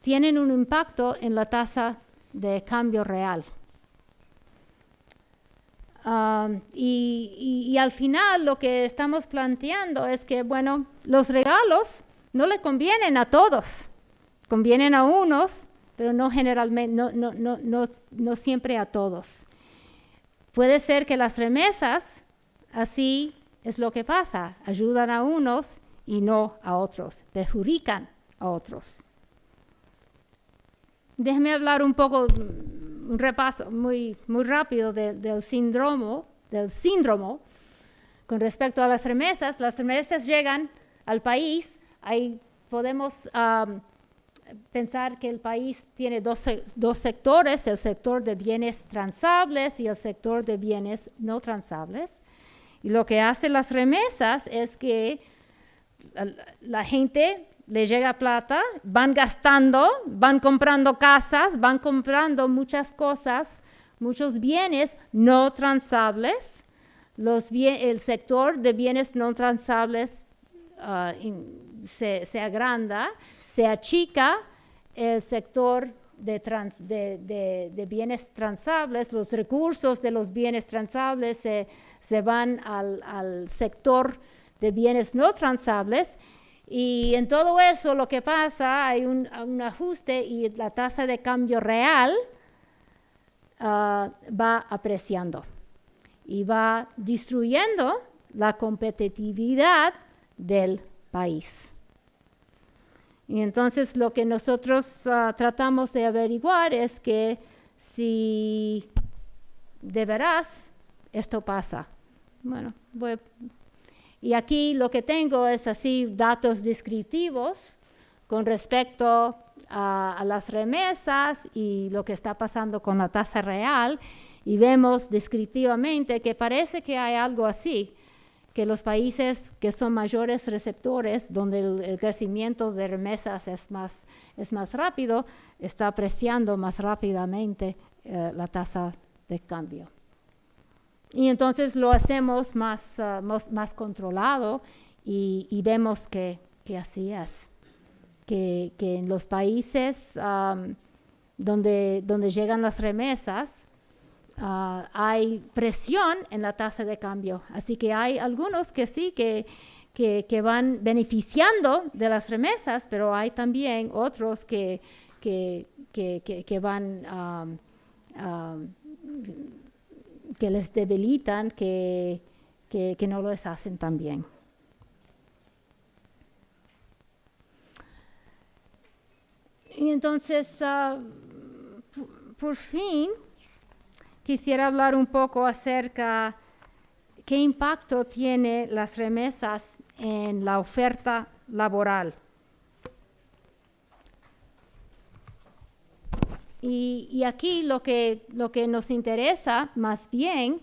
tienen un impacto en la tasa de cambio real. Y, al final lo que estamos planteando es que, bueno, los regalos no le convienen a todos, convienen a unos pero no generalmente, no, no, no, no siempre a todos. Puede ser que las remesas, así es lo que pasa, ayudan a unos y no a otros, perjudican a otros. Déjeme hablar un poco, un repaso muy, muy rápido del síndrome, del síndrome con respecto a las remesas. Las remesas llegan al país, ahí podemos pensar que el país tiene dos, sectores, el sector de bienes transables y el sector de bienes no transables. Y lo que hacen las remesas es que la, gente le llega plata, van gastando, van comprando casas, van comprando muchas cosas, muchos bienes no transables. El sector de bienes no transables ah, se agranda se achica el sector de, bienes transables, los recursos de los bienes transables se, van al, sector de bienes no transables y en todo eso lo que pasa, hay un, ajuste y la tasa de cambio real ah, va apreciando y va destruyendo la competitividad del país. Y entonces lo que nosotros ah, tratamos de averiguar es que si de veras esto pasa. Bueno, y aquí lo que tengo es así datos descriptivos con respecto a, las remesas y lo que está pasando con la tasa real y vemos descriptivamente que parece que hay algo así que los países que son mayores receptores, donde el, crecimiento de remesas es más, es más rápido, está apreciando más rápidamente eh, la tasa de cambio. Y entonces lo hacemos más, ah, más, controlado y, vemos que, así es. Que, en los países donde, donde llegan las remesas, Ah, hay presión en la tasa de cambio. Así que hay algunos que sí, que, que, van beneficiando de las remesas, pero hay también otros que, que van que les debilitan, que, que, no los hacen tan bien. Y entonces, ah, por fin, quisiera hablar un poco acerca qué impacto tiene las remesas en la oferta laboral. Y, aquí lo que, lo que nos interesa más bien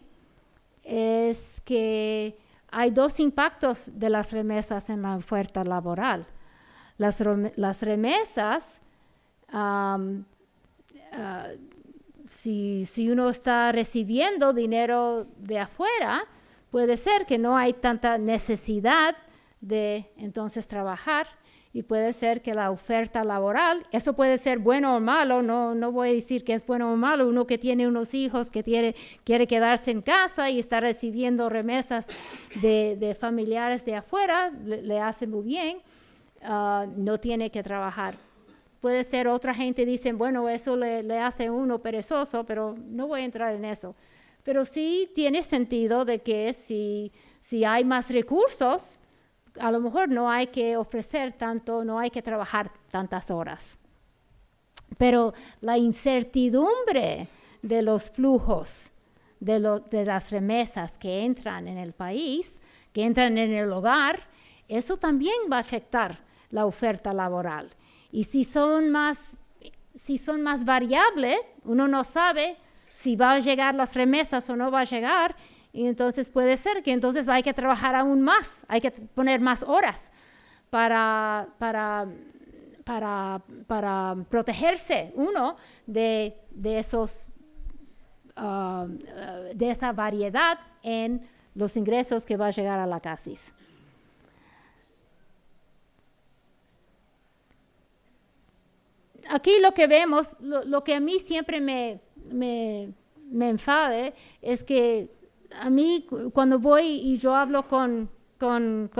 es que hay dos impactos de las remesas en la oferta laboral. Las, remesas, ah, si, si, uno está recibiendo dinero de afuera, puede ser que no hay tanta necesidad de entonces trabajar y puede ser que la oferta laboral, eso puede ser bueno o malo, no, no voy a decir que es bueno o malo, uno que tiene unos hijos que quiere, quiere quedarse en casa y está recibiendo remesas de, familiares de afuera, le, hace muy bien, ah, no tiene que trabajar. Puede ser otra gente dice, bueno, eso le, le hace uno perezoso, pero no voy a entrar en eso. Pero sí tiene sentido de que si, si hay más recursos, a lo mejor no hay que ofrecer tanto, no hay que trabajar tantas horas. Pero la incertidumbre de los flujos, de, las remesas que entran en el país, que entran en el hogar, eso también va a afectar la oferta laboral. Y si son más, si son más variables, uno no sabe si va a llegar las remesas o no va a llegar, y entonces puede ser que entonces hay que trabajar aún más, hay que poner más horas para, para, para, protegerse uno de, esos, ah, de esa variedad en los ingresos que va a llegar a la CASIS. Aquí lo que vemos, lo, que a mí siempre me, me, me enfade es que a mí cuando voy y yo hablo con,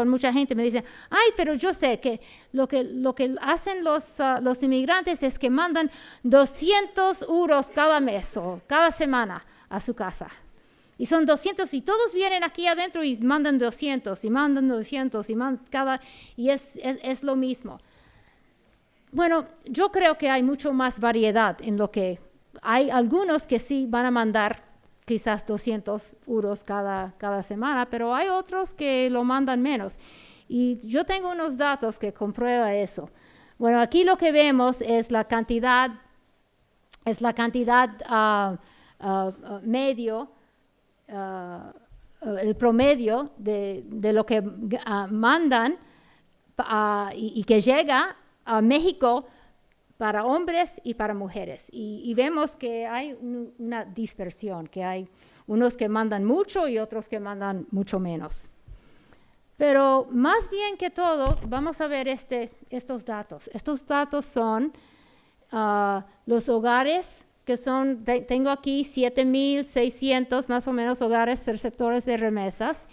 mucha gente me dicen, ay, pero yo sé que lo que, lo que hacen los, ah, los inmigrantes es que mandan 200 euros cada mes o cada semana a su casa. Y son 200 y todos vienen aquí adentro y mandan 200 y mandan 200 y mandan cada... Y es, es lo mismo. Bueno, yo creo que hay mucho más variedad en lo que... Hay algunos que sí van a mandar quizás 200 euros cada, cada semana, pero hay otros que lo mandan menos. Y yo tengo unos datos que comprueba eso. Bueno, aquí lo que vemos es la cantidad, es la cantidad uh, uh, medio, el promedio de, de, lo que mandan y que llega a México para hombres y para mujeres. Y, vemos que hay una dispersión, que hay unos que mandan mucho y otros que mandan mucho menos. Pero más bien que todo, vamos a ver este, estos datos. Estos datos son ah, los hogares que son, tengo aquí 7.600 más o menos hogares receptores de remesas,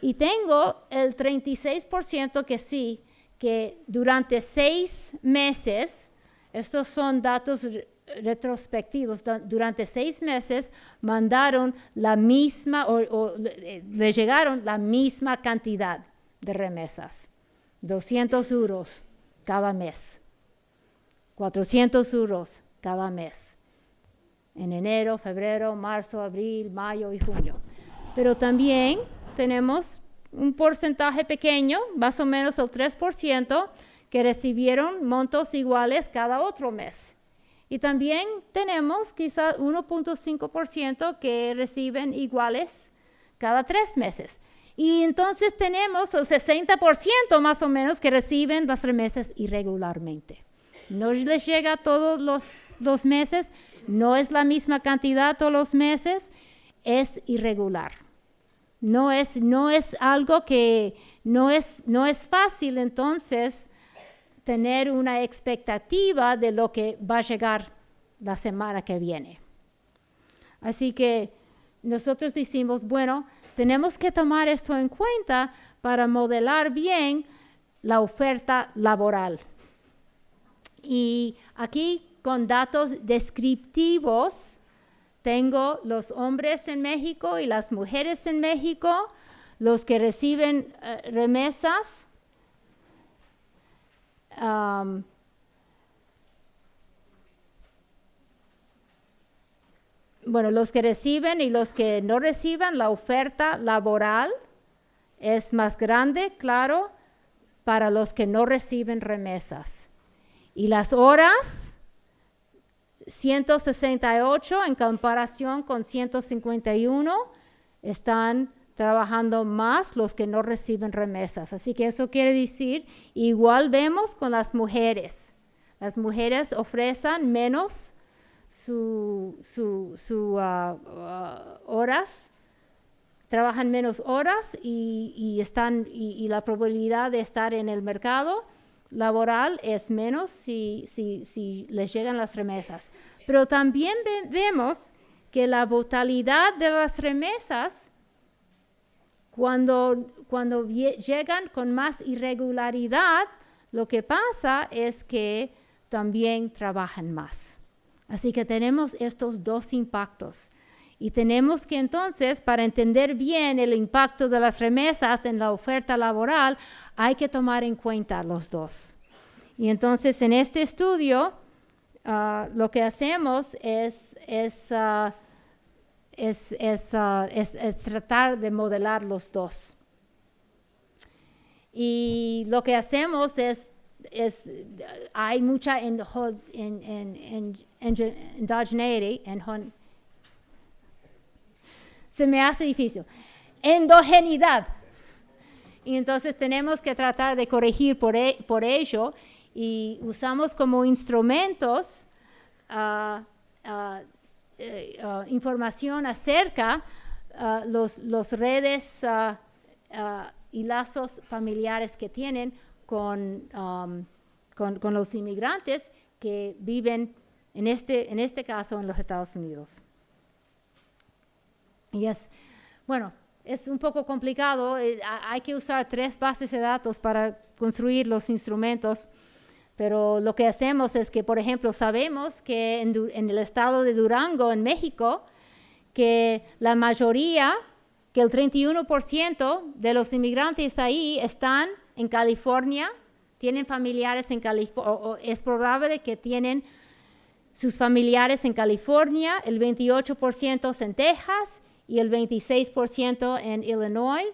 y tengo el 36% que sí, que durante seis meses estos son datos retrospectivos. Durante seis meses mandaron la misma o, le llegaron la misma cantidad de remesas. 200 euros cada mes. 400 euros cada mes. En enero, febrero, marzo, abril, mayo y junio. Pero también tenemos un porcentaje pequeño, más o menos el 3%, que recibieron montos iguales cada otro mes. Y también tenemos quizás 1.5% que reciben iguales cada tres meses. Y entonces tenemos el 60% más o menos que reciben las remesas irregularmente. No les llega todos los, los meses, no es la misma cantidad todos los meses, es irregular. No es, no es algo que no es, no es fácil entonces tener una expectativa de lo que va a llegar la semana que viene. Así que nosotros decimos, bueno, tenemos que tomar esto en cuenta para modelar bien la oferta laboral. Y aquí con datos descriptivos tengo los hombres en México y las mujeres en México, los que reciben eh, remesas. Um, bueno, los que reciben y los que no reciban, la oferta laboral es más grande, claro, para los que no reciben remesas. Y las horas 168 en comparación con 151 están trabajando más los que no reciben remesas. Así que eso quiere decir, igual vemos con las mujeres. Las mujeres ofrecen menos su, ah, ah, horas, trabajan menos horas y, están, y la probabilidad de estar en el mercado laboral es menos si, si, les llegan las remesas. Pero también vemos que la brutalidad de las remesas, cuando, cuando llegan con más irregularidad, lo que pasa es que también trabajan más. Así que tenemos estos dos impactos. Y tenemos que entonces, para entender bien el impacto de las remesas en la oferta laboral, hay que tomar en cuenta los dos. Y entonces en este estudio ah, lo que hacemos es, es, ah, ah, es, es, tratar de modelar los dos. Y lo que hacemos es, es hay mucha en, en, en, en, se me hace difícil. Endogenidad. Y entonces tenemos que tratar de corregir por, e, por ello y usamos como instrumentos uh, información acerca de los, los, redes y lazos familiares que tienen con, con, con, los inmigrantes que viven en este, en este caso en los Estados Unidos. Y es, bueno, es un poco complicado, eh, hay que usar tres bases de datos para construir los instrumentos, pero lo que hacemos es que, por ejemplo, sabemos que en, el estado de Durango, en México, que la mayoría, que el 31% de los inmigrantes ahí están en California, tienen familiares en California, es probable que tienen sus familiares en California, el 28% en Texas, y el 26% en Illinois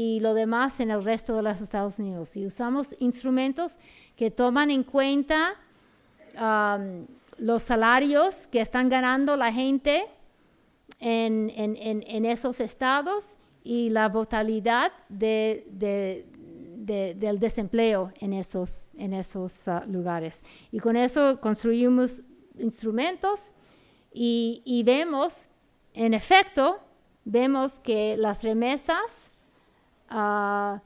y lo demás en el resto de los Estados Unidos. Y usamos instrumentos que toman en cuenta um, los salarios que están ganando la gente en, en, esos estados y la de, del desempleo en esos, en esos uh, lugares. Y con eso construimos instrumentos y, y vemos en efecto, vemos que las remesas uh,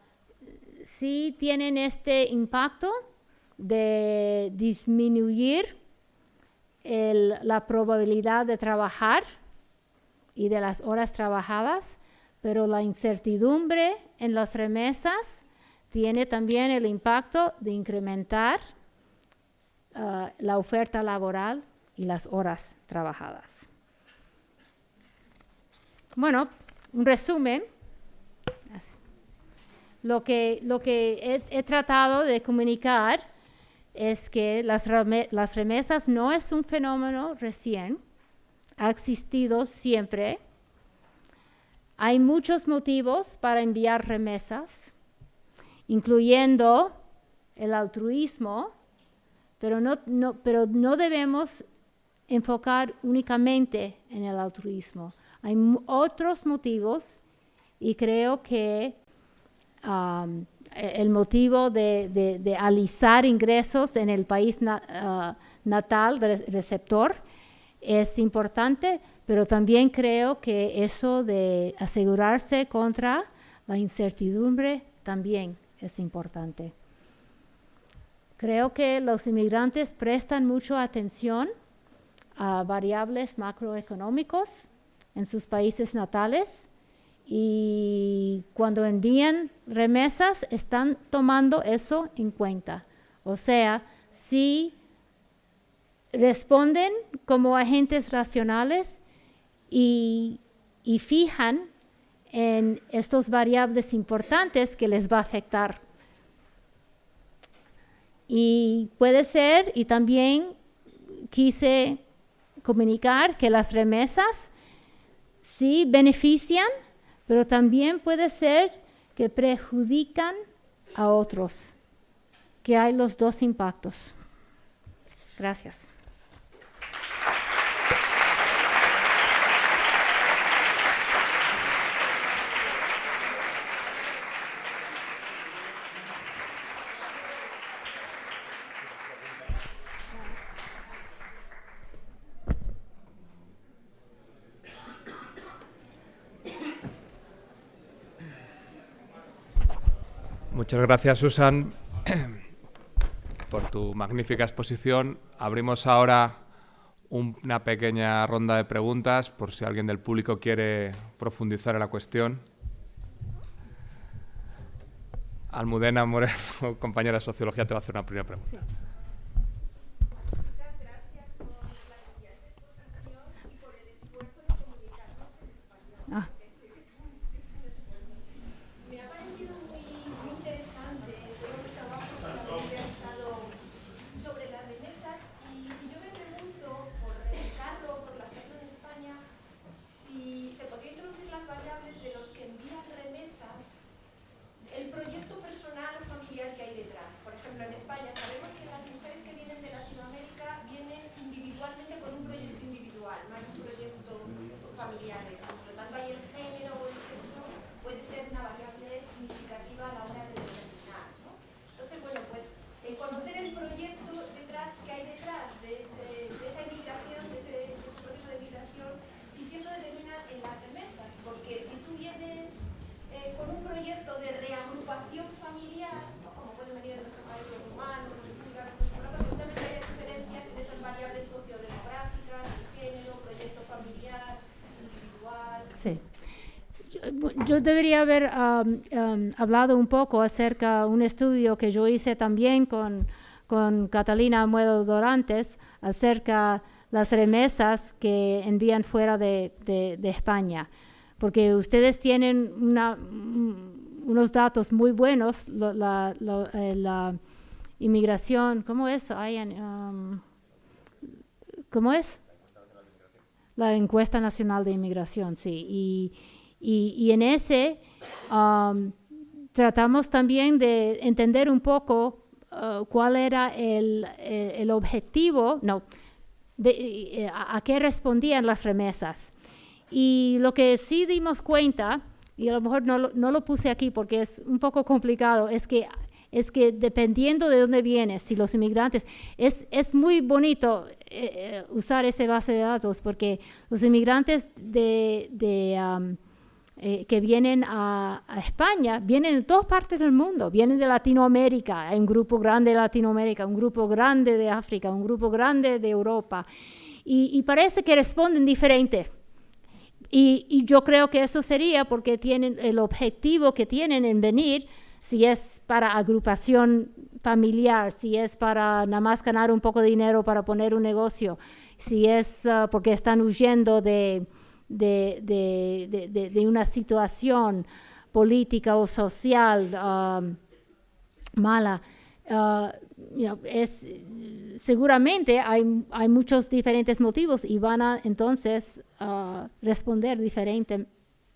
sí tienen este impacto de disminuir la probabilidad de trabajar y de las horas trabajadas, pero la incertidumbre en las remesas tiene también el impacto de incrementar ah, la oferta laboral y las horas trabajadas. Bueno, un resumen. Lo que, lo que he, tratado de comunicar es que las, las remesas no es un fenómeno recién, ha existido siempre. Hay muchos motivos para enviar remesas, incluyendo el altruismo, pero no, no, pero no debemos enfocar únicamente en el altruismo. Hay otros motivos y creo que um, e-, el motivo de, alisar ingresos en el país uh, natal receptor es importante, pero también creo que eso de asegurarse contra la incertidumbre también es importante. Creo que los inmigrantes prestan mucha atención a variables macroeconómicos en sus países natales y cuando envían remesas están tomando eso en cuenta. O sea, si responden como agentes racionales y, fijan en estos variables importantes que les va a afectar. Y puede ser, y también quise comunicar que las remesas sí benefician, pero también puede ser que perjudican a otros, que hay los dos impactos. Gracias. Muchas gracias, Susan, por tu magnífica exposición. Abrimos ahora una pequeña ronda de preguntas por si alguien del público quiere profundizar en la cuestión. Almudena Moreno, compañera de Sociología, te va a hacer una primera pregunta. Yo debería haber hablado un poco acerca de un estudio que yo hice también con, con Catalina Muedo Dorantes acerca de las remesas que envían fuera de, España. Porque ustedes tienen una, unos datos muy buenos, la, eh, la, inmigración, ¿cómo es? ¿Cómo es? La encuesta nacional de inmigración, sí. Y, y, en ese um, tratamos también de entender un poco uh, cuál era el, el, objetivo, no, eh, a, qué respondían las remesas. Y lo que sí dimos cuenta, y a lo mejor no, no lo puse aquí porque es un poco complicado, es que es que dependiendo de dónde vienes, si los inmigrantes, es, es muy bonito eh, eh, usar esa base de datos porque los inmigrantes de, de um, eh, que vienen a, España, vienen de todas partes del mundo, vienen de Latinoamérica, hay un grupo grande de Latinoamérica, un grupo grande de África, un grupo grande de Europa, y, parece que responden diferente. Y, y, yo creo que eso sería porque tienen el objetivo que tienen en venir, si es para agrupación familiar, si es para nada más ganar un poco de dinero para poner un negocio, si es ah, porque están huyendo de de, una situación política o social um, mala. Uh, es, seguramente hay, hay, muchos diferentes motivos y van a entonces uh, responder diferente,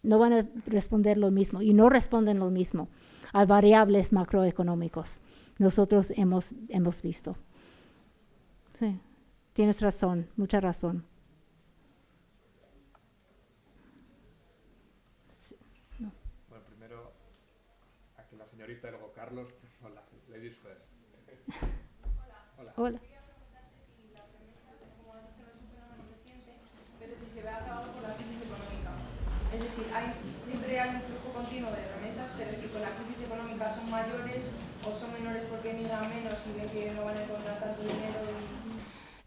no van a responder lo mismo y no responden lo mismo a variables macroeconómicos. Nosotros hemos, hemos visto. Sí, tienes razón, mucha razón. señorita y luego Carlos. Hola, ladies first. Hola. Hola. Pero si se ve agravado por la crisis económica. Es decir, hay, siempre hay un flujo continuo de remesas, pero si con la crisis económica son mayores o son menores porque miran menos y ven que no van a encontrar tanto dinero.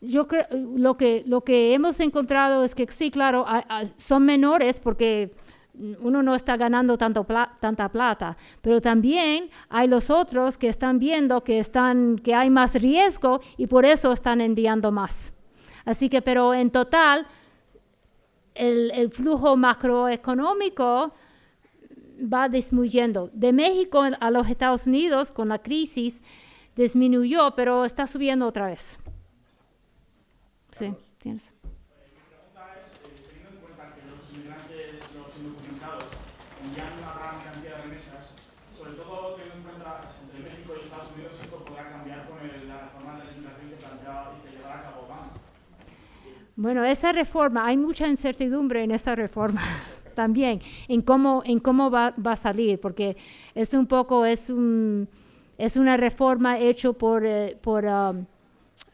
Yo creo, lo que, lo que hemos encontrado es que sí, claro, son menores porque uno no está ganando tanto tanta plata, pero también hay los otros que están viendo que, están, que hay más riesgo y por eso están enviando más. Así que, pero en total, el, el flujo macroeconómico va disminuyendo. De México a los Estados Unidos, con la crisis, disminuyó, pero está subiendo otra vez. Sí, tienes. Bueno, esa reforma, hay mucha incertidumbre en esa reforma también, en cómo, en cómo va, va, a salir, porque es un poco, es, un, es una reforma hecha por, eh, por, um,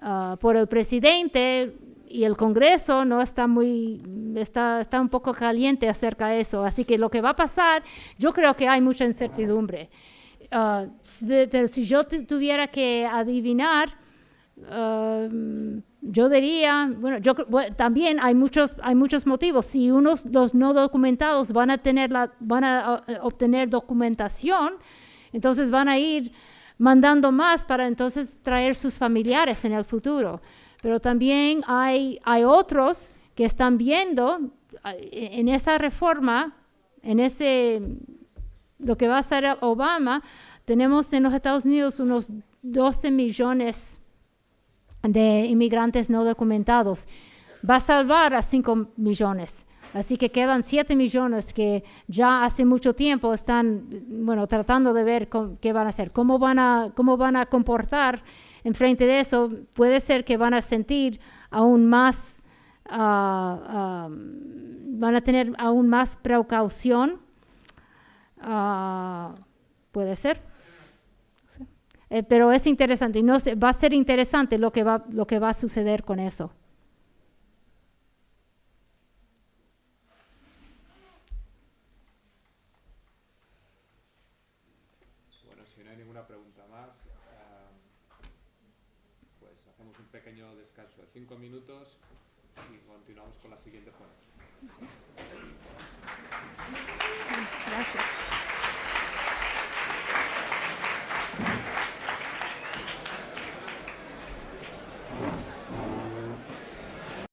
uh, por el presidente y el Congreso no está muy, está, está un poco caliente acerca de eso. Así que lo que va a pasar, yo creo que hay mucha incertidumbre. Uh, pero si yo tuviera que adivinar, uh, yo diría, bueno, yo, también hay muchos, hay muchos motivos. Si unos los no documentados van a tener la, van a uh, obtener documentación, entonces van a ir mandando más para entonces traer sus familiares en el futuro. Pero también hay, hay otros que están viendo en esa reforma, en ese lo que va a hacer Obama, tenemos en los Estados Unidos unos 12 millones de inmigrantes no documentados. Va a salvar a 5 millones. Así que quedan 7 millones que ya hace mucho tiempo están, bueno, tratando de ver qué van a hacer, cómo van a, cómo van a comportar en frente de eso. Puede ser que van a sentir aún más, uh, van a tener aún más precaución. Uh, puede ser. Eh, pero es interesante y no va a ser interesante lo que va, lo que va a suceder con eso.